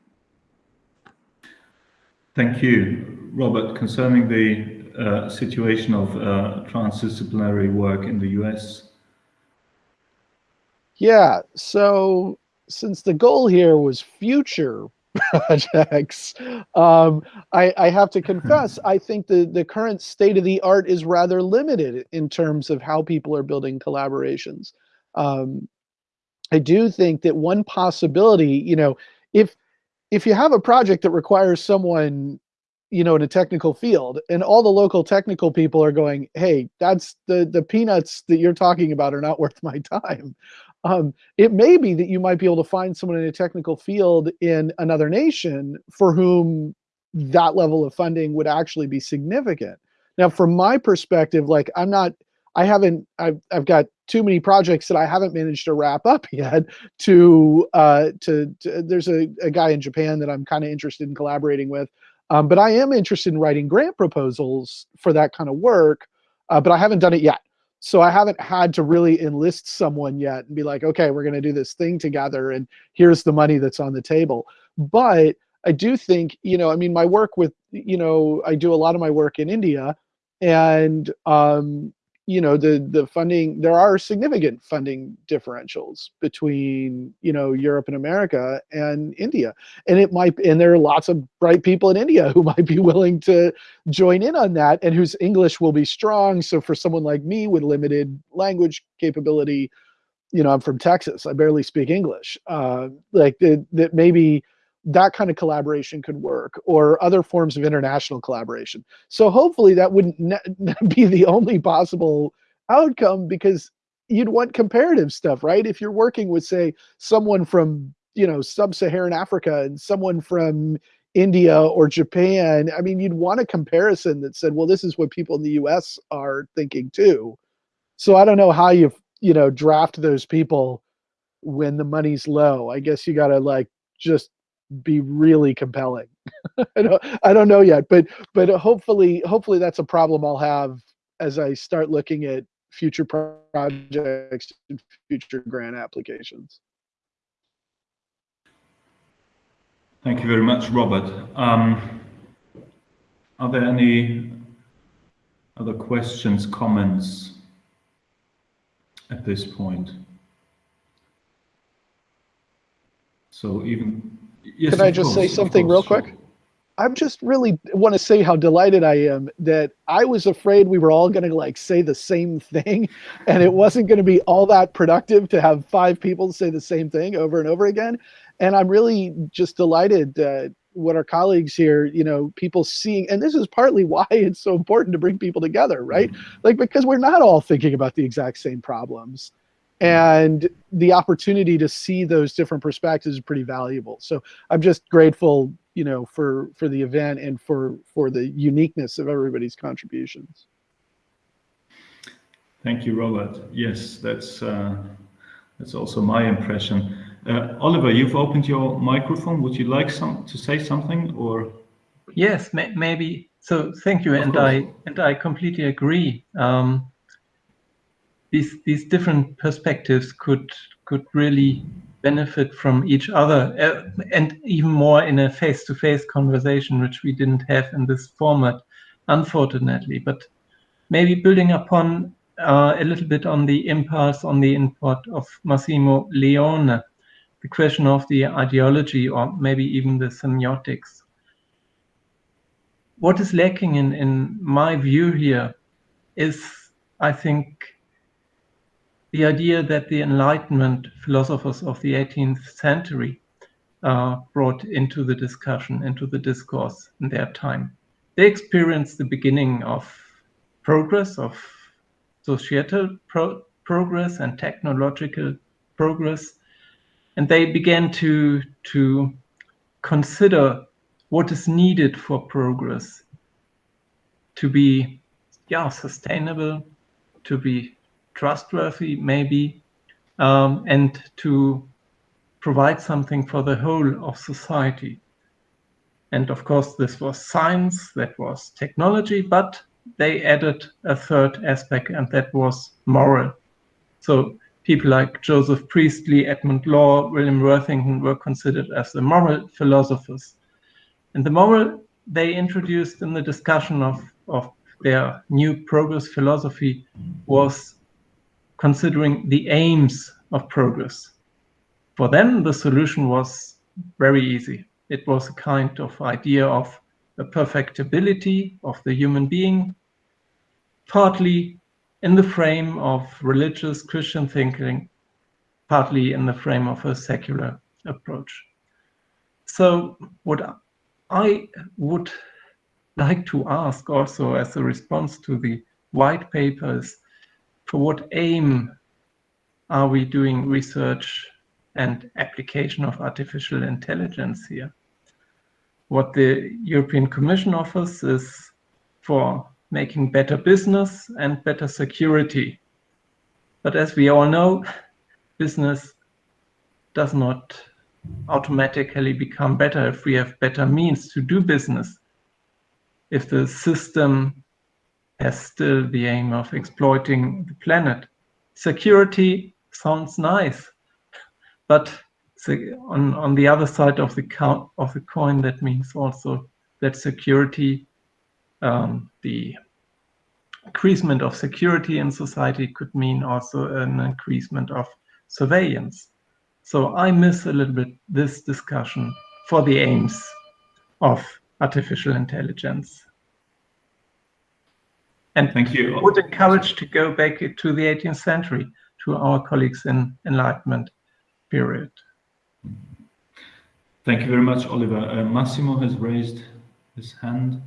Thank you, Robert. Concerning the uh, situation of uh, transdisciplinary work in the US. Yeah, so since the goal here was future projects. Um, I, I, have to confess, I think the, the current state of the art is rather limited in terms of how people are building collaborations. Um, I do think that one possibility, you know, if if you have a project that requires someone, you know, in a technical field, and all the local technical people are going, "Hey, that's the the peanuts that you're talking about are not worth my time," um, it may be that you might be able to find someone in a technical field in another nation for whom that level of funding would actually be significant. Now, from my perspective, like I'm not, I haven't, I've, I've got too many projects that I haven't managed to wrap up yet. To, uh, to, to there's a, a guy in Japan that I'm kind of interested in collaborating with, um, but I am interested in writing grant proposals for that kind of work, uh, but I haven't done it yet so I haven't had to really enlist someone yet and be like, okay, we're going to do this thing together and here's the money that's on the table. But I do think, you know, I mean, my work with, you know, I do a lot of my work in India and um, you know the the funding there are significant funding differentials between you know Europe and America and India. And it might and there are lots of bright people in India who might be willing to join in on that and whose English will be strong. So for someone like me with limited language capability you know I'm from Texas I barely speak English uh, like that that maybe that kind of collaboration could work or other forms of international collaboration. So hopefully that wouldn't be the only possible outcome because you'd want comparative stuff, right? If you're working with say someone from, you know, sub-Saharan Africa and someone from India or Japan, I mean, you'd want a comparison that said, well, this is what people in the US are thinking too. So I don't know how you, you know, draft those people when the money's low. I guess you got to like just be really compelling. I don't I don't know yet, but but hopefully hopefully that's a problem I'll have as I start looking at future projects and future grant applications. Thank you very much, Robert. Um, are there any other questions, comments at this point? So even yes, Can I just course, say something real quick? I'm just really want to say how delighted I am that I was afraid we were all going to like say the same thing and it wasn't going to be all that productive to have five people say the same thing over and over again. And I'm really just delighted that what our colleagues here, you know, people seeing, and this is partly why it's so important to bring people together, right? Mm-hmm. Like, because we're not all thinking about the exact same problems and the opportunity to see those different perspectives is pretty valuable. So i'm just grateful you know for for the event and for for the uniqueness of everybody's contributions. Thank you robert. Yes that's uh, that's also my impression. Uh, oliver you've opened your microphone. Would you like some to say something or? Yes may, maybe. So thank you of and course. i and i completely agree. Um, these these different perspectives could could really benefit from each other uh, and even more in a face-to-face conversation which we didn't have in this format unfortunately. But maybe building upon uh, a little bit on the impulse on the input of Massimo Leone the question of the ideology or maybe even the semiotics. What is lacking in in my view here is I think the idea that the Enlightenment philosophers of the 18th century uh, brought into the discussion, into the discourse in their time. They experienced the beginning of progress, of societal pro progress and technological progress, and they began to, to consider what is needed for progress to be yeah, sustainable, to be trustworthy, maybe, um, and to provide something for the whole of society. And of course, this was science, that was technology, but they added a third aspect, and that was moral. So people like Joseph Priestley, Edmund Law, William Worthington were considered as the moral philosophers. And the moral they introduced in the discussion of, of their new progress philosophy was considering the aims of progress. For them, the solution was very easy. It was a kind of idea of a perfectibility of the human being, partly in the frame of religious Christian thinking, partly in the frame of a secular approach. So what I would like to ask also as a response to the white papers for what aim are we doing research and application of artificial intelligence here? What the European Commission offers is for making better business and better security. But as we all know, business does not automatically become better if we have better means to do business. If the system has still the aim of exploiting the planet. Security sounds nice, but on, on the other side of the, count, of the coin, that means also that security, um, the increasement of security in society could mean also an increasement of surveillance. So I miss a little bit this discussion for the aims of artificial intelligence. And thank you. Would encourage to go back to the 18th century to our colleagues in Enlightenment period. Thank you very much, Oliver. Uh, Massimo has raised his hand.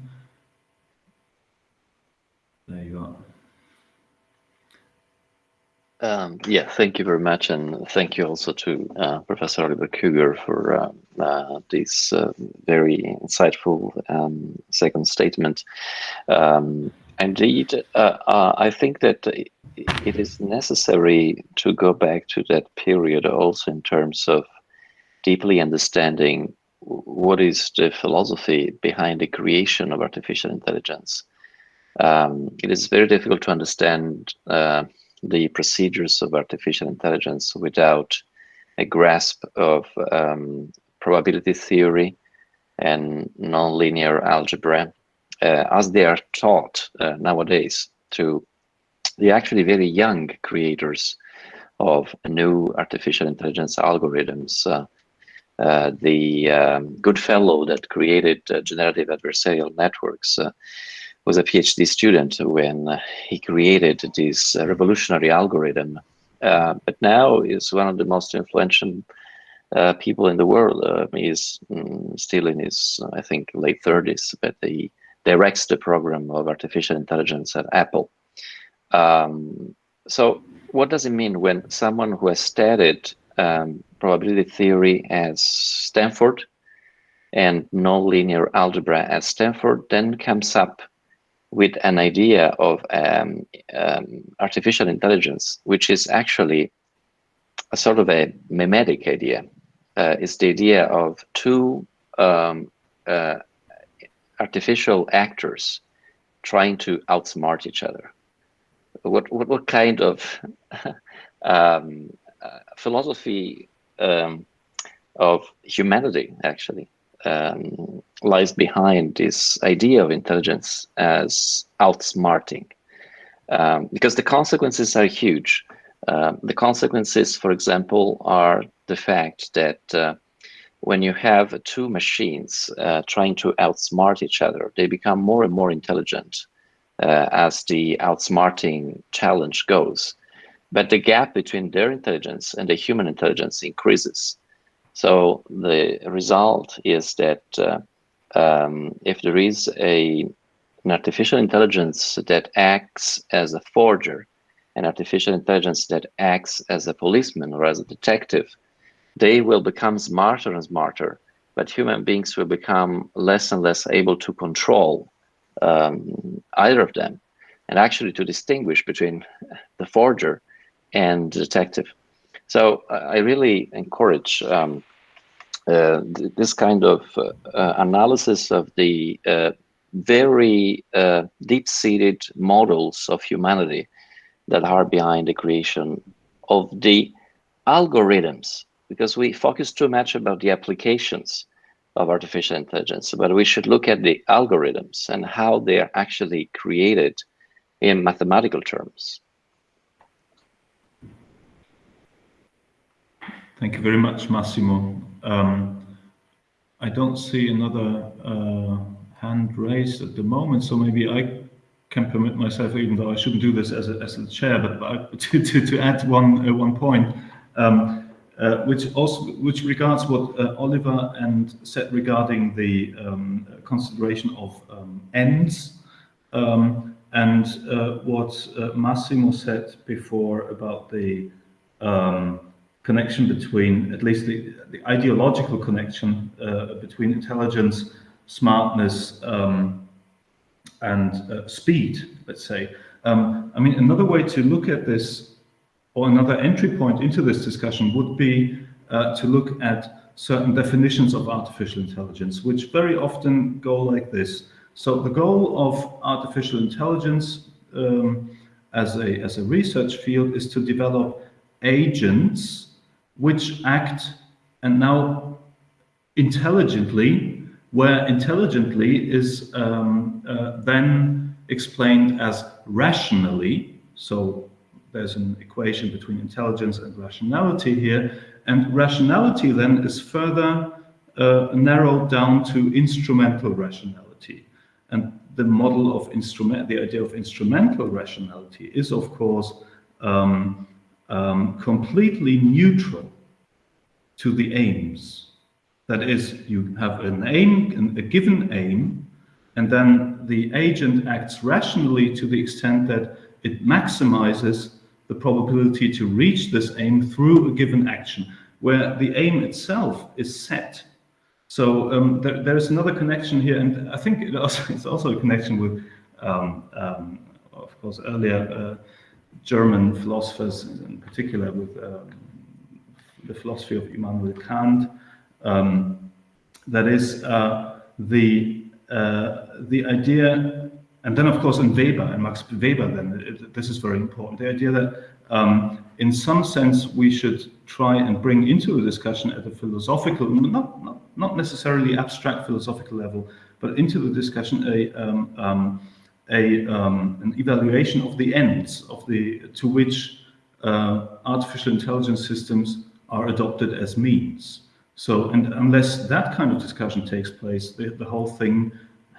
There you are. Um, yeah, thank you very much, and thank you also to uh, Professor Oliver Krüger for uh, uh, this uh, very insightful um, second statement. Um, Indeed, uh, uh, I think that it is necessary to go back to that period also in terms of deeply understanding what is the philosophy behind the creation of artificial intelligence. Um, it is very difficult to understand uh, the procedures of artificial intelligence without a grasp of um, probability theory and nonlinear algebra as they are taught uh, nowadays to the actually very young creators of new artificial intelligence algorithms. Uh, uh the um, Goodfellow that created uh, generative adversarial networks uh, was a PhD student when he created this revolutionary algorithm. but now is one of the most influential people in the world. he is um, still in his, I think, late 30s, but he directs the program of artificial intelligence at Apple. Um, so what does it mean when someone who has studied um, probability theory at Stanford and nonlinear algebra at Stanford then comes up with an idea of um, um, artificial intelligence, which is actually a sort of a mimetic idea. Uh, it's the idea of two um, uh, artificial actors trying to outsmart each other. What what, what kind of um, uh, philosophy um, of humanity actually um, lies behind this idea of intelligence as outsmarting? Um, because the consequences are huge. Uh, the consequences for example are the fact that uh, when you have two machines uh, trying to outsmart each other they become more and more intelligent uh, as the outsmarting challenge goes. But the gap between their intelligence and the human intelligence increases. So the result is that uh, um, if there is a an artificial intelligence that acts as a forger, an artificial intelligence that acts as a policeman or as a detective, they will become smarter and smarter, but human beings will become less and less able to control um, either of them, and actually to distinguish between the forger and the detective. So I really encourage um, uh, th this kind of uh, uh analysis of the uh, very uh, deep-seated models of humanity that are behind the creation of the algorithms, because we focus too much about the applications of artificial intelligence, but we should look at the algorithms and how they are actually created in mathematical terms. Thank you very much, Massimo. Um, I don't see another uh, hand raised at the moment, so maybe I can permit myself, even though I shouldn't do this as a, as a chair, but, but to, to, to add one, uh, one point. Um, uh, which also which regards what uh, Oliver and said regarding the um, consideration of um, ends, um, and uh, what uh, Massimo said before about the um, connection between, at least the, the ideological connection uh, between intelligence, smartness, um, and uh, speed, let's say. Um, I mean, another way to look at this or another entry point into this discussion would be uh, to look at certain definitions of artificial intelligence, which very often go like this. So the goal of artificial intelligence um, as, a, as a research field is to develop agents which act and now intelligently, where intelligently is um, uh, then explained as rationally. So there's an equation between intelligence and rationality here. And rationality then is further uh, narrowed down to instrumental rationality. And the model of instrument, the idea of instrumental rationality is, of course, um, um, completely neutral to the aims. That is, you have an aim, a given aim, and then the agent acts rationally to the extent that it maximizes the probability to reach this aim through a given action, where the aim itself is set. So um, there, there's another connection here, and I think it also, it's also a connection with, um, um, of course, earlier uh, German philosophers, in particular with um, the philosophy of Immanuel Kant. Um, that is uh, the uh, the idea and then, of course, in Weber and Max Weber, then this is very important. The idea that, um, in some sense, we should try and bring into a discussion at a philosophical, not not, not necessarily abstract philosophical level, but into the discussion a um, um, a um, an evaluation of the ends of the to which uh, artificial intelligence systems are adopted as means. So, and unless that kind of discussion takes place, the, the whole thing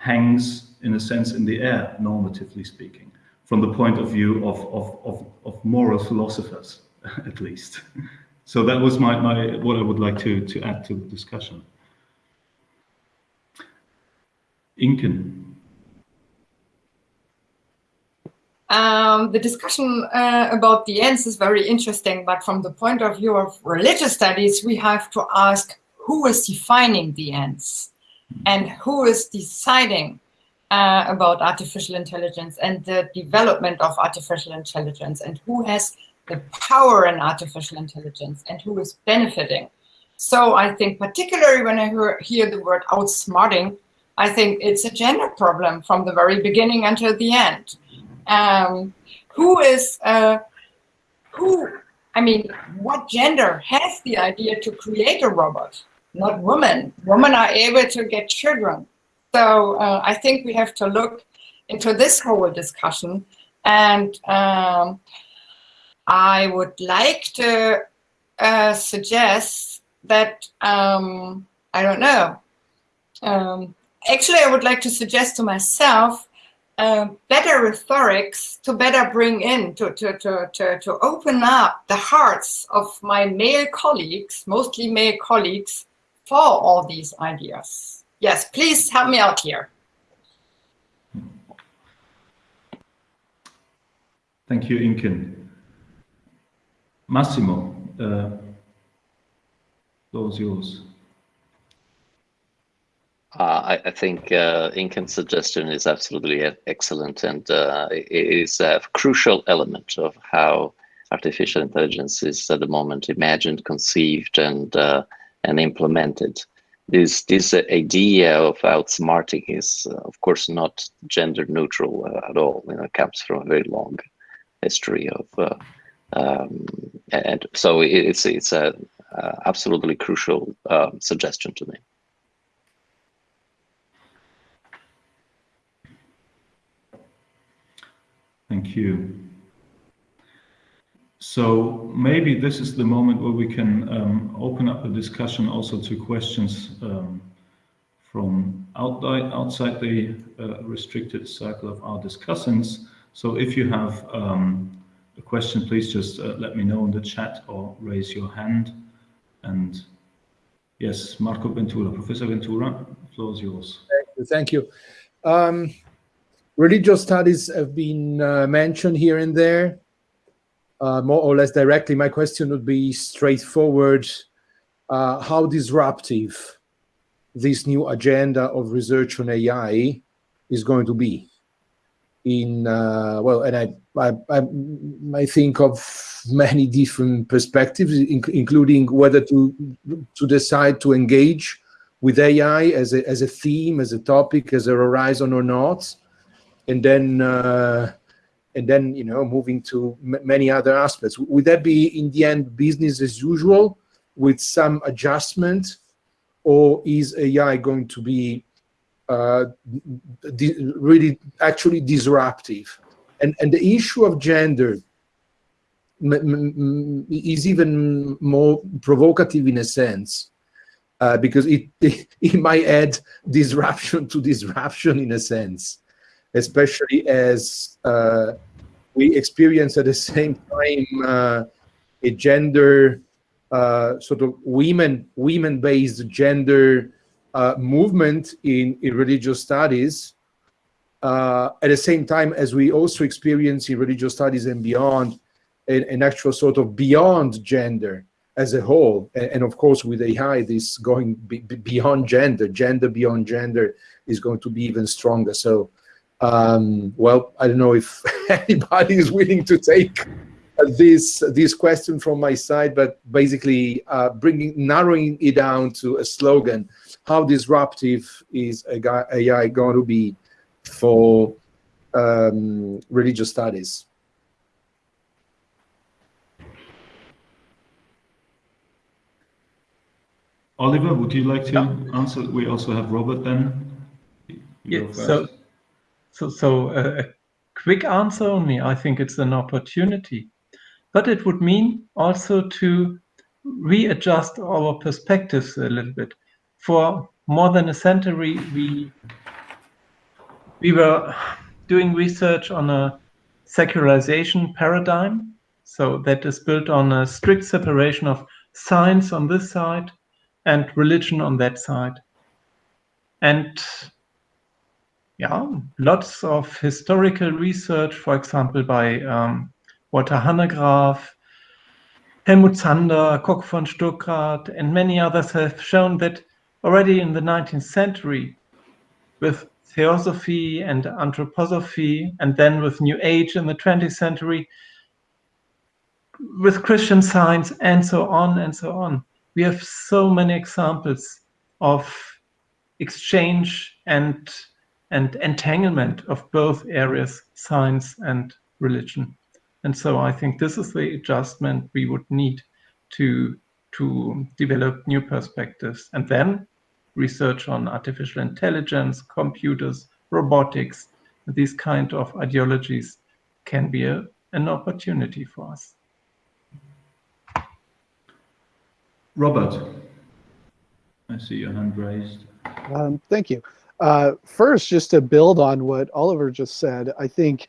hangs, in a sense, in the air, normatively speaking, from the point of view of, of, of, of moral philosophers, at least. So that was my, my what I would like to, to add to the discussion. Inken. Um, the discussion uh, about the ends is very interesting, but from the point of view of religious studies, we have to ask who is defining the ends and who is deciding uh, about artificial intelligence and the development of artificial intelligence and who has the power in artificial intelligence and who is benefiting. So I think particularly when I hear, hear the word outsmarting, I think it's a gender problem from the very beginning until the end um, who is, uh, who, I mean, what gender has the idea to create a robot? Not women. Women are able to get children. So uh, I think we have to look into this whole discussion. And um, I would like to uh, suggest that, um, I don't know, um, actually I would like to suggest to myself uh, better rhetorics to better bring in, to, to, to, to, to open up the hearts of my male colleagues, mostly male colleagues, for all these ideas. Yes, please help me out here. Thank you, Inken. Massimo, uh, those yours. Uh, I, I, think uh, Inken's suggestion is absolutely excellent, and uh, it is a crucial element of how artificial intelligence is at the moment imagined, conceived, and uh, and implemented. This this idea of outsmarting is, uh, of course, not gender neutral uh, at all. You know, it comes from a very long history of, um, and so it's it's a absolutely crucial suggestion to me. Thank you. So maybe this is the moment where we can um, open up the discussion also to questions um, from outside, outside the uh, restricted circle of our discussants. So if you have um, a question, please just uh, let me know in the chat or raise your hand. And yes, Marco Ventura, Professor Ventura, the floor is yours. Thank you. Thank you. Um, religious studies have been uh, mentioned here and there, uh, more or less directly. My question would be straightforward. Uh, how disruptive this new agenda of research on AI is going to be? In uh, well, and I, I, I, I think of many different perspectives, in, including whether to to decide to engage with AI as a as a theme, as a topic, as a horizon or not and then uh, and then you know moving to many other aspects. Would that be in the end business as usual with some adjustment, or is AI going to be uh, really actually disruptive? And and the issue of gender is even more provocative in a sense. Uh, because it, it, it might add disruption to disruption in a sense especially as uh, we experience at the same time uh, a gender uh, sort of women women based gender uh, movement in, in religious studies at the same time as we also experience in religious studies and beyond an, an actual sort of beyond gender as a whole. And, and of course with AI this going be, beyond gender gender beyond gender is going to be even stronger. So um, well, I don't know if anybody is willing to take this this question from my side, but basically uh, bringing narrowing it down to a slogan: How disruptive is AI going to be for um, religious studies. Oliver, would you like to answer? We also have Robert then. You Yeah, so, first. So, so uh, a quick answer only. I think it's an opportunity, but it would mean also to readjust our perspectives a little bit. For more than a century, we we were doing research on a secularization paradigm, so that is built on a strict separation of science on this side and religion on that side. And yeah, lots of historical research, for example, by um, Walter Hanegraaff, Helmut Zander, Kocku von Stuckrad, and many others have shown that already in the 19th century, with theosophy and anthroposophy, and then with New Age in the 20th century, with Christian science, and so on and so on. We have so many examples of exchange and and entanglement of both areas, science and religion. And so I think this is the adjustment we would need to to develop new perspectives. And then research on artificial intelligence, computers, robotics, these kind of ideologies can be a, an opportunity for us. Robert, I see your hand raised. Um, thank you. Uh, first, just to build on what Oliver just said, I think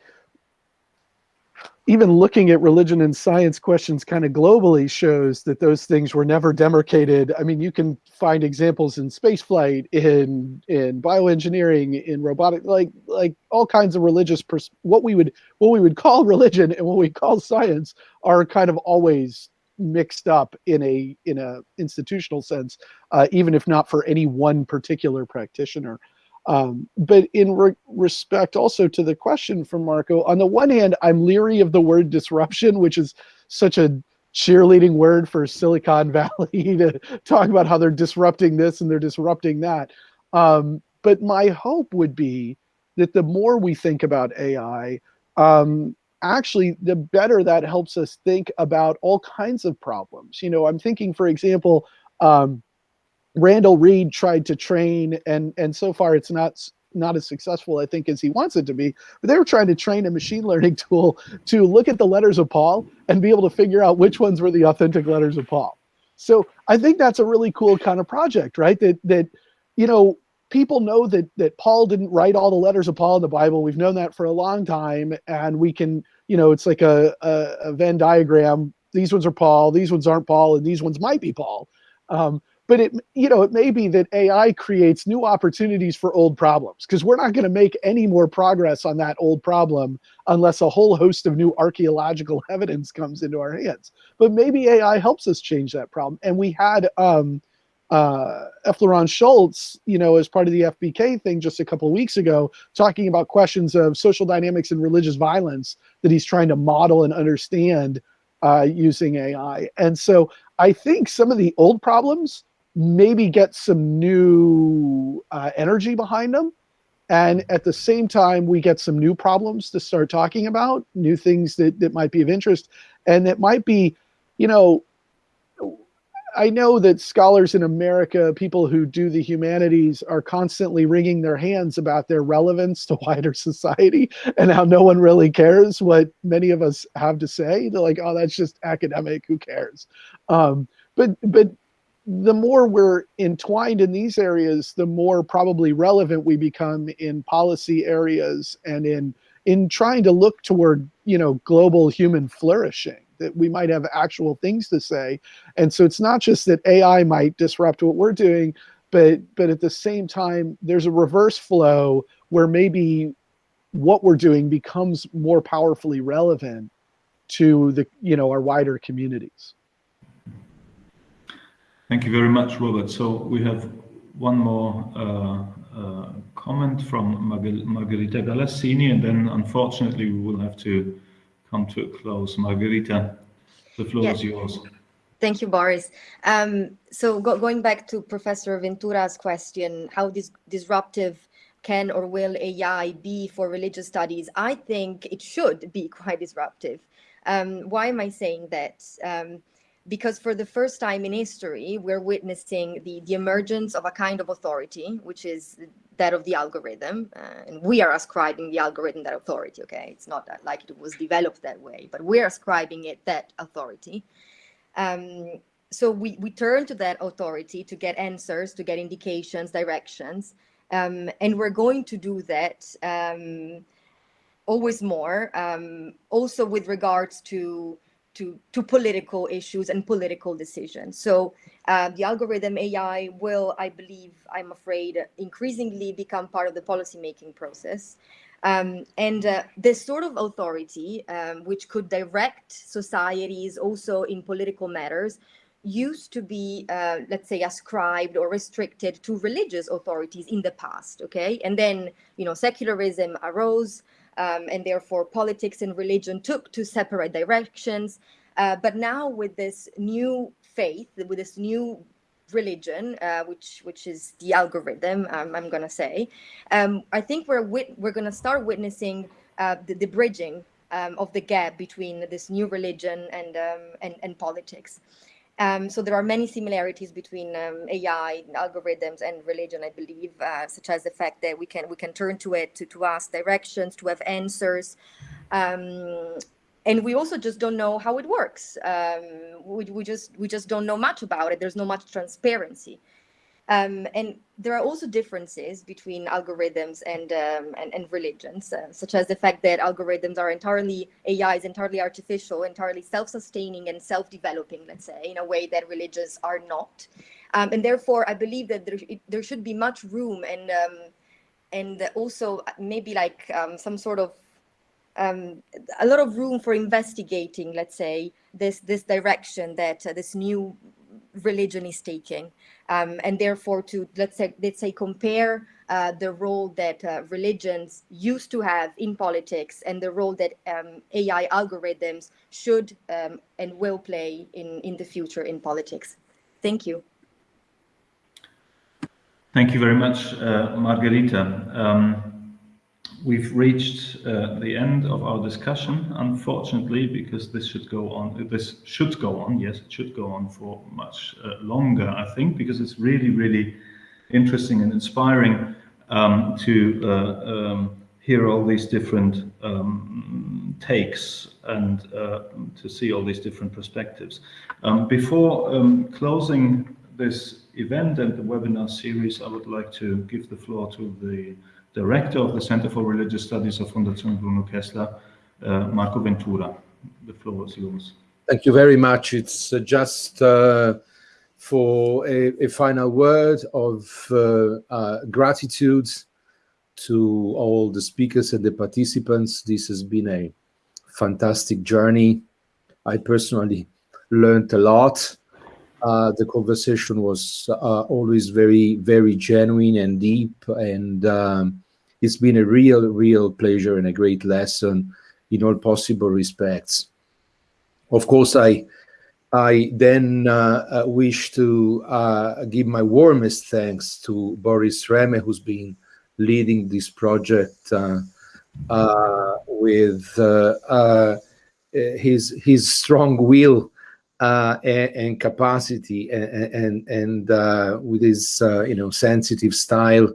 even looking at religion and science questions kind of globally shows that those things were never demarcated. I mean, you can find examples in spaceflight, in in bioengineering, in robotic, like like all kinds of religious what we would what we would call religion and what we call science are kind of always mixed up in a in a institutional sense, uh, even if not for any one particular practitioner. Um, but in re respect also to the question from Marco, on the one hand, I'm leery of the word disruption, which is such a cheerleading word for Silicon Valley to talk about how they're disrupting this and they're disrupting that. Um, but my hope would be that the more we think about AI, um, actually, the better that helps us think about all kinds of problems. You know, I'm thinking, for example, um, Randall Reed tried to train, and and so far it's not not as successful, I think, as he wants it to be. But they were trying to train a machine learning tool to look at the letters of Paul and be able to figure out which ones were the authentic letters of Paul. So I think that's a really cool kind of project, right? That that you know people know that that Paul didn't write all the letters of Paul in the Bible. We've known that for a long time, and we can you know it's like a a, a Venn diagram. These ones are Paul, these ones aren't Paul, and these ones might be Paul. Um, but it you know it may be that ai creates new opportunities for old problems because we're not going to make any more progress on that old problem unless a whole host of new archaeological evidence comes into our hands but maybe ai helps us change that problem and we had um uh F. LeRon Shults, you know, as part of the FBK thing just a couple weeks ago, talking about questions of social dynamics and religious violence that he's trying to model and understand uh, using AI. And so I think some of the old problems maybe get some new uh, energy behind them. And at the same time, we get some new problems to start talking about, new things that, that might be of interest. And that might be, you know, I know that scholars in America, people who do the humanities, are constantly wringing their hands about their relevance to wider society and how no one really cares what many of us have to say. They're like, oh, that's just academic. Who cares? Um, but but the more we're entwined in these areas, the more probably relevant we become in policy areas and in in trying to look toward you know global human flourishing that we might have actual things to say. And so it's not just that ai might disrupt what we're doing but but at the same time there's a reverse flow where maybe what we're doing becomes more powerfully relevant to the you know our wider communities Thank you very much, Robert. So we have one more uh, uh, comment from Margherita Galassini, and then unfortunately we will have to come to a close. Margherita, the floor Yes. is yours. Thank you, Boris. Um, so go, going back to Professor Ventura's question, how dis disruptive can or will AI be for religious studies? I think it should be quite disruptive. Um, why am I saying that? Um, because for the first time in history, we're witnessing the, the emergence of a kind of authority, which is that of the algorithm. Uh, and we are ascribing the algorithm that authority, okay? It's not like it was developed that way, but we're ascribing it that authority. Um, so we, we turn to that authority to get answers, to get indications, directions. Um, and we're going to do that um, always more, um, also with regards to to, to political issues and political decisions. So uh, the algorithm AI will, I believe, I'm afraid, increasingly become part of the policymaking process. Um, and uh, this sort of authority, um, which could direct societies also in political matters, used to be, uh, let's say, ascribed or restricted to religious authorities in the past, okay? And then, you know, secularism arose, um, and therefore politics and religion took to separate directions. Uh, but now with this new faith, with this new religion, uh, which which is the algorithm, um, I'm gonna say, um, I think we're we're gonna start witnessing uh, the, the, bridging um, of the gap between this new religion and um, and, and politics. Um, so there are many similarities between um, AI algorithms and religion, I believe, uh, such as the fact that we can we can turn to it to, to ask directions, to have answers. Um, and we also just don't know how it works. Um, we, we just we just don't know much about it. There's no much transparency. Um, and there are also differences between algorithms and, um, and, and, religions, uh, such as the fact that algorithms are entirely, AI is entirely artificial, entirely self-sustaining and self-developing, let's say, in a way that religions are not. Um, and therefore, I believe that there, it, there should be much room and, um, and also maybe like um, some sort of um, a lot of room for investigating, let's say, this this direction that uh, this new religion is taking um, and therefore to let's say let's say compare uh, the role that uh, religions used to have in politics and the role that um, AI algorithms should um, and will play in in the future in politics. Thank you. Thank you very much, uh, Margherita. We've reached uh, the end of our discussion, unfortunately, because this should go on. This should go on. Yes, it should go on for much uh, longer, I think, because it's really, really interesting and inspiring um, to uh, um, hear all these different um, takes and uh, to see all these different perspectives. Um, before um, closing this event and the webinar series, I would like to give the floor to the Director of the Center for Religious Studies of Fondazione Bruno Kessler, uh, Marco Ventura. The floor is yours. Thank you very much. It's uh, just uh, for a, a, final word of uh, uh, gratitude to all the speakers and the participants. This has been a fantastic journey. I personally learned a lot. Uh, the conversation was uh, always very, very genuine and deep, and um, it's been a real, real pleasure and a great lesson in all possible respects. Of course, I I then uh, uh, wish to uh, give my warmest thanks to Boris Rähme, who's been leading this project uh, uh with uh, his his strong will and, and, capacity, and and, and with his you know sensitive style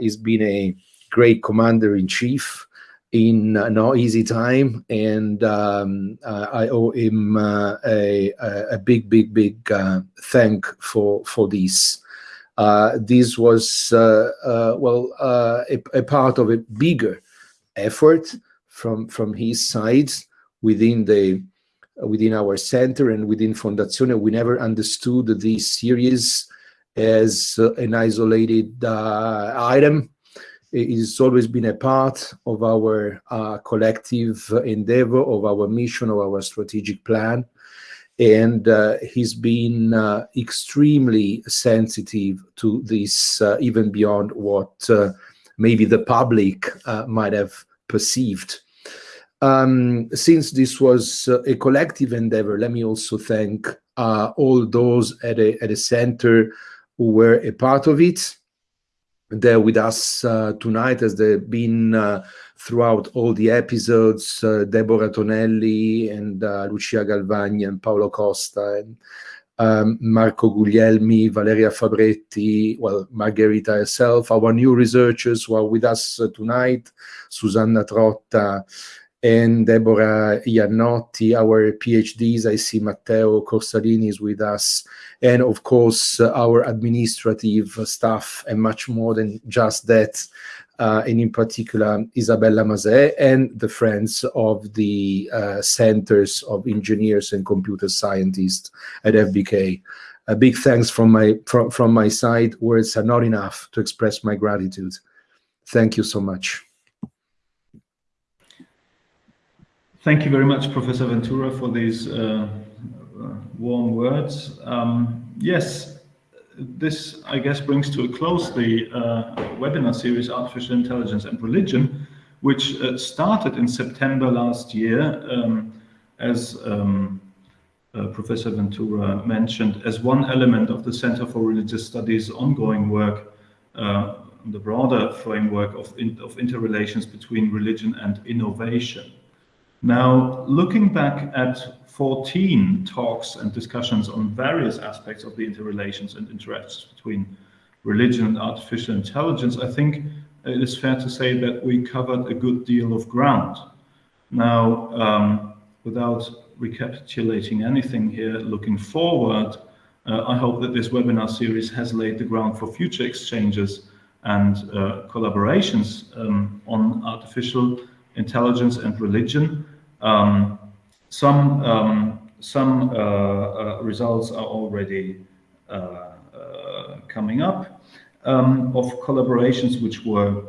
he's been a great commander in chief in uh, no easy time, and um, uh, I owe him uh, a, a big, big, big uh, thank for for this. Uh, this was uh, well a, a, part of a bigger effort from from his side within the within our center and within Fondazione. We never understood this series as an isolated uh, item. It's always been a part of our uh, collective endeavor, of our mission, of our strategic plan. And uh, he's been uh, extremely sensitive to this, uh, even beyond what uh, maybe the public might have perceived. Um, since this was a collective endeavor, let me also thank all those at a, at a center who were a part of it. there with us uh, tonight, as they've been uh, throughout all the episodes. Uh, Deborah Tonelli and uh, Lucia Galvani and Paolo Costa and um, Marco Guglielmi, Valeria Fabretti, well, Margherita herself, our new researchers who are with us uh, tonight, Susanna Trotta and Deborah Iannotti, our PhDs. I see Matteo Corsalini is with us, and of course, uh, our administrative staff, and much more than just that. Uh, and in particular, Isabella Mazet and the friends of the uh, Centers of Engineers and Computer Scientists at FBK. A big thanks from my from, from my side. Words are not enough to express my gratitude. Thank you so much. Thank you very much, Professor Ventura, for these uh, uh, warm words. Um, yes, this, I guess, brings to a close the uh, webinar series, Artificial Intelligence and Religion, which uh, started in September last year, um, as um, uh, Professor Ventura mentioned, as one element of the Center for Religious Studies ongoing work uh, the broader framework of, in, of interrelations between religion and innovation. Now, looking back at 14 talks and discussions on various aspects of the interrelations and interactions between religion and artificial intelligence, I think it is fair to say that we covered a good deal of ground. Now, um, without recapitulating anything here, looking forward, uh, I hope that this webinar series has laid the ground for future exchanges and uh, collaborations um, on artificial intelligence and religion. Um, some um, some uh, uh, results are already uh, uh coming up um, of collaborations which were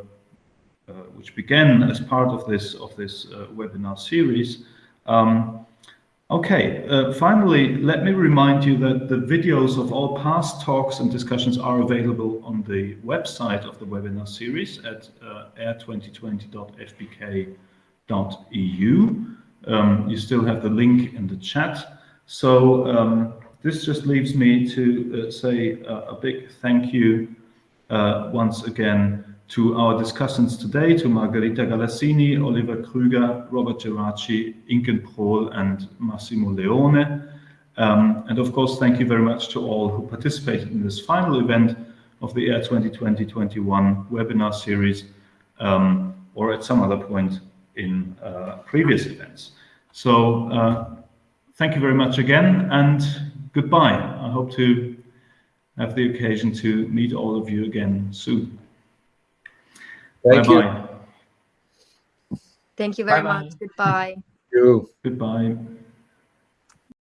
which began as part of this of this webinar series. Um, Okay, uh, finally, let me remind you that the videos of all past talks and discussions are available on the website of the webinar series at uh, air2020.fbk.eu. Um, you still have the link in the chat. So um, this just leaves me to uh, say a big thank you uh, once again to our discussants today, to Margherita Galassini, Oliver Krüger, Robert Geraci, Inken Prohl, and Massimo Leone. Um, and of course, thank you very much to all who participated in this final event of the AIR 2020-21 webinar series, um, or at some other point in uh, previous events. So uh, thank you very much again, and goodbye. I hope to have the occasion to meet all of you again soon. Thank bye you. Thank you very Bye-bye. much. Goodbye. Thank you. Goodbye.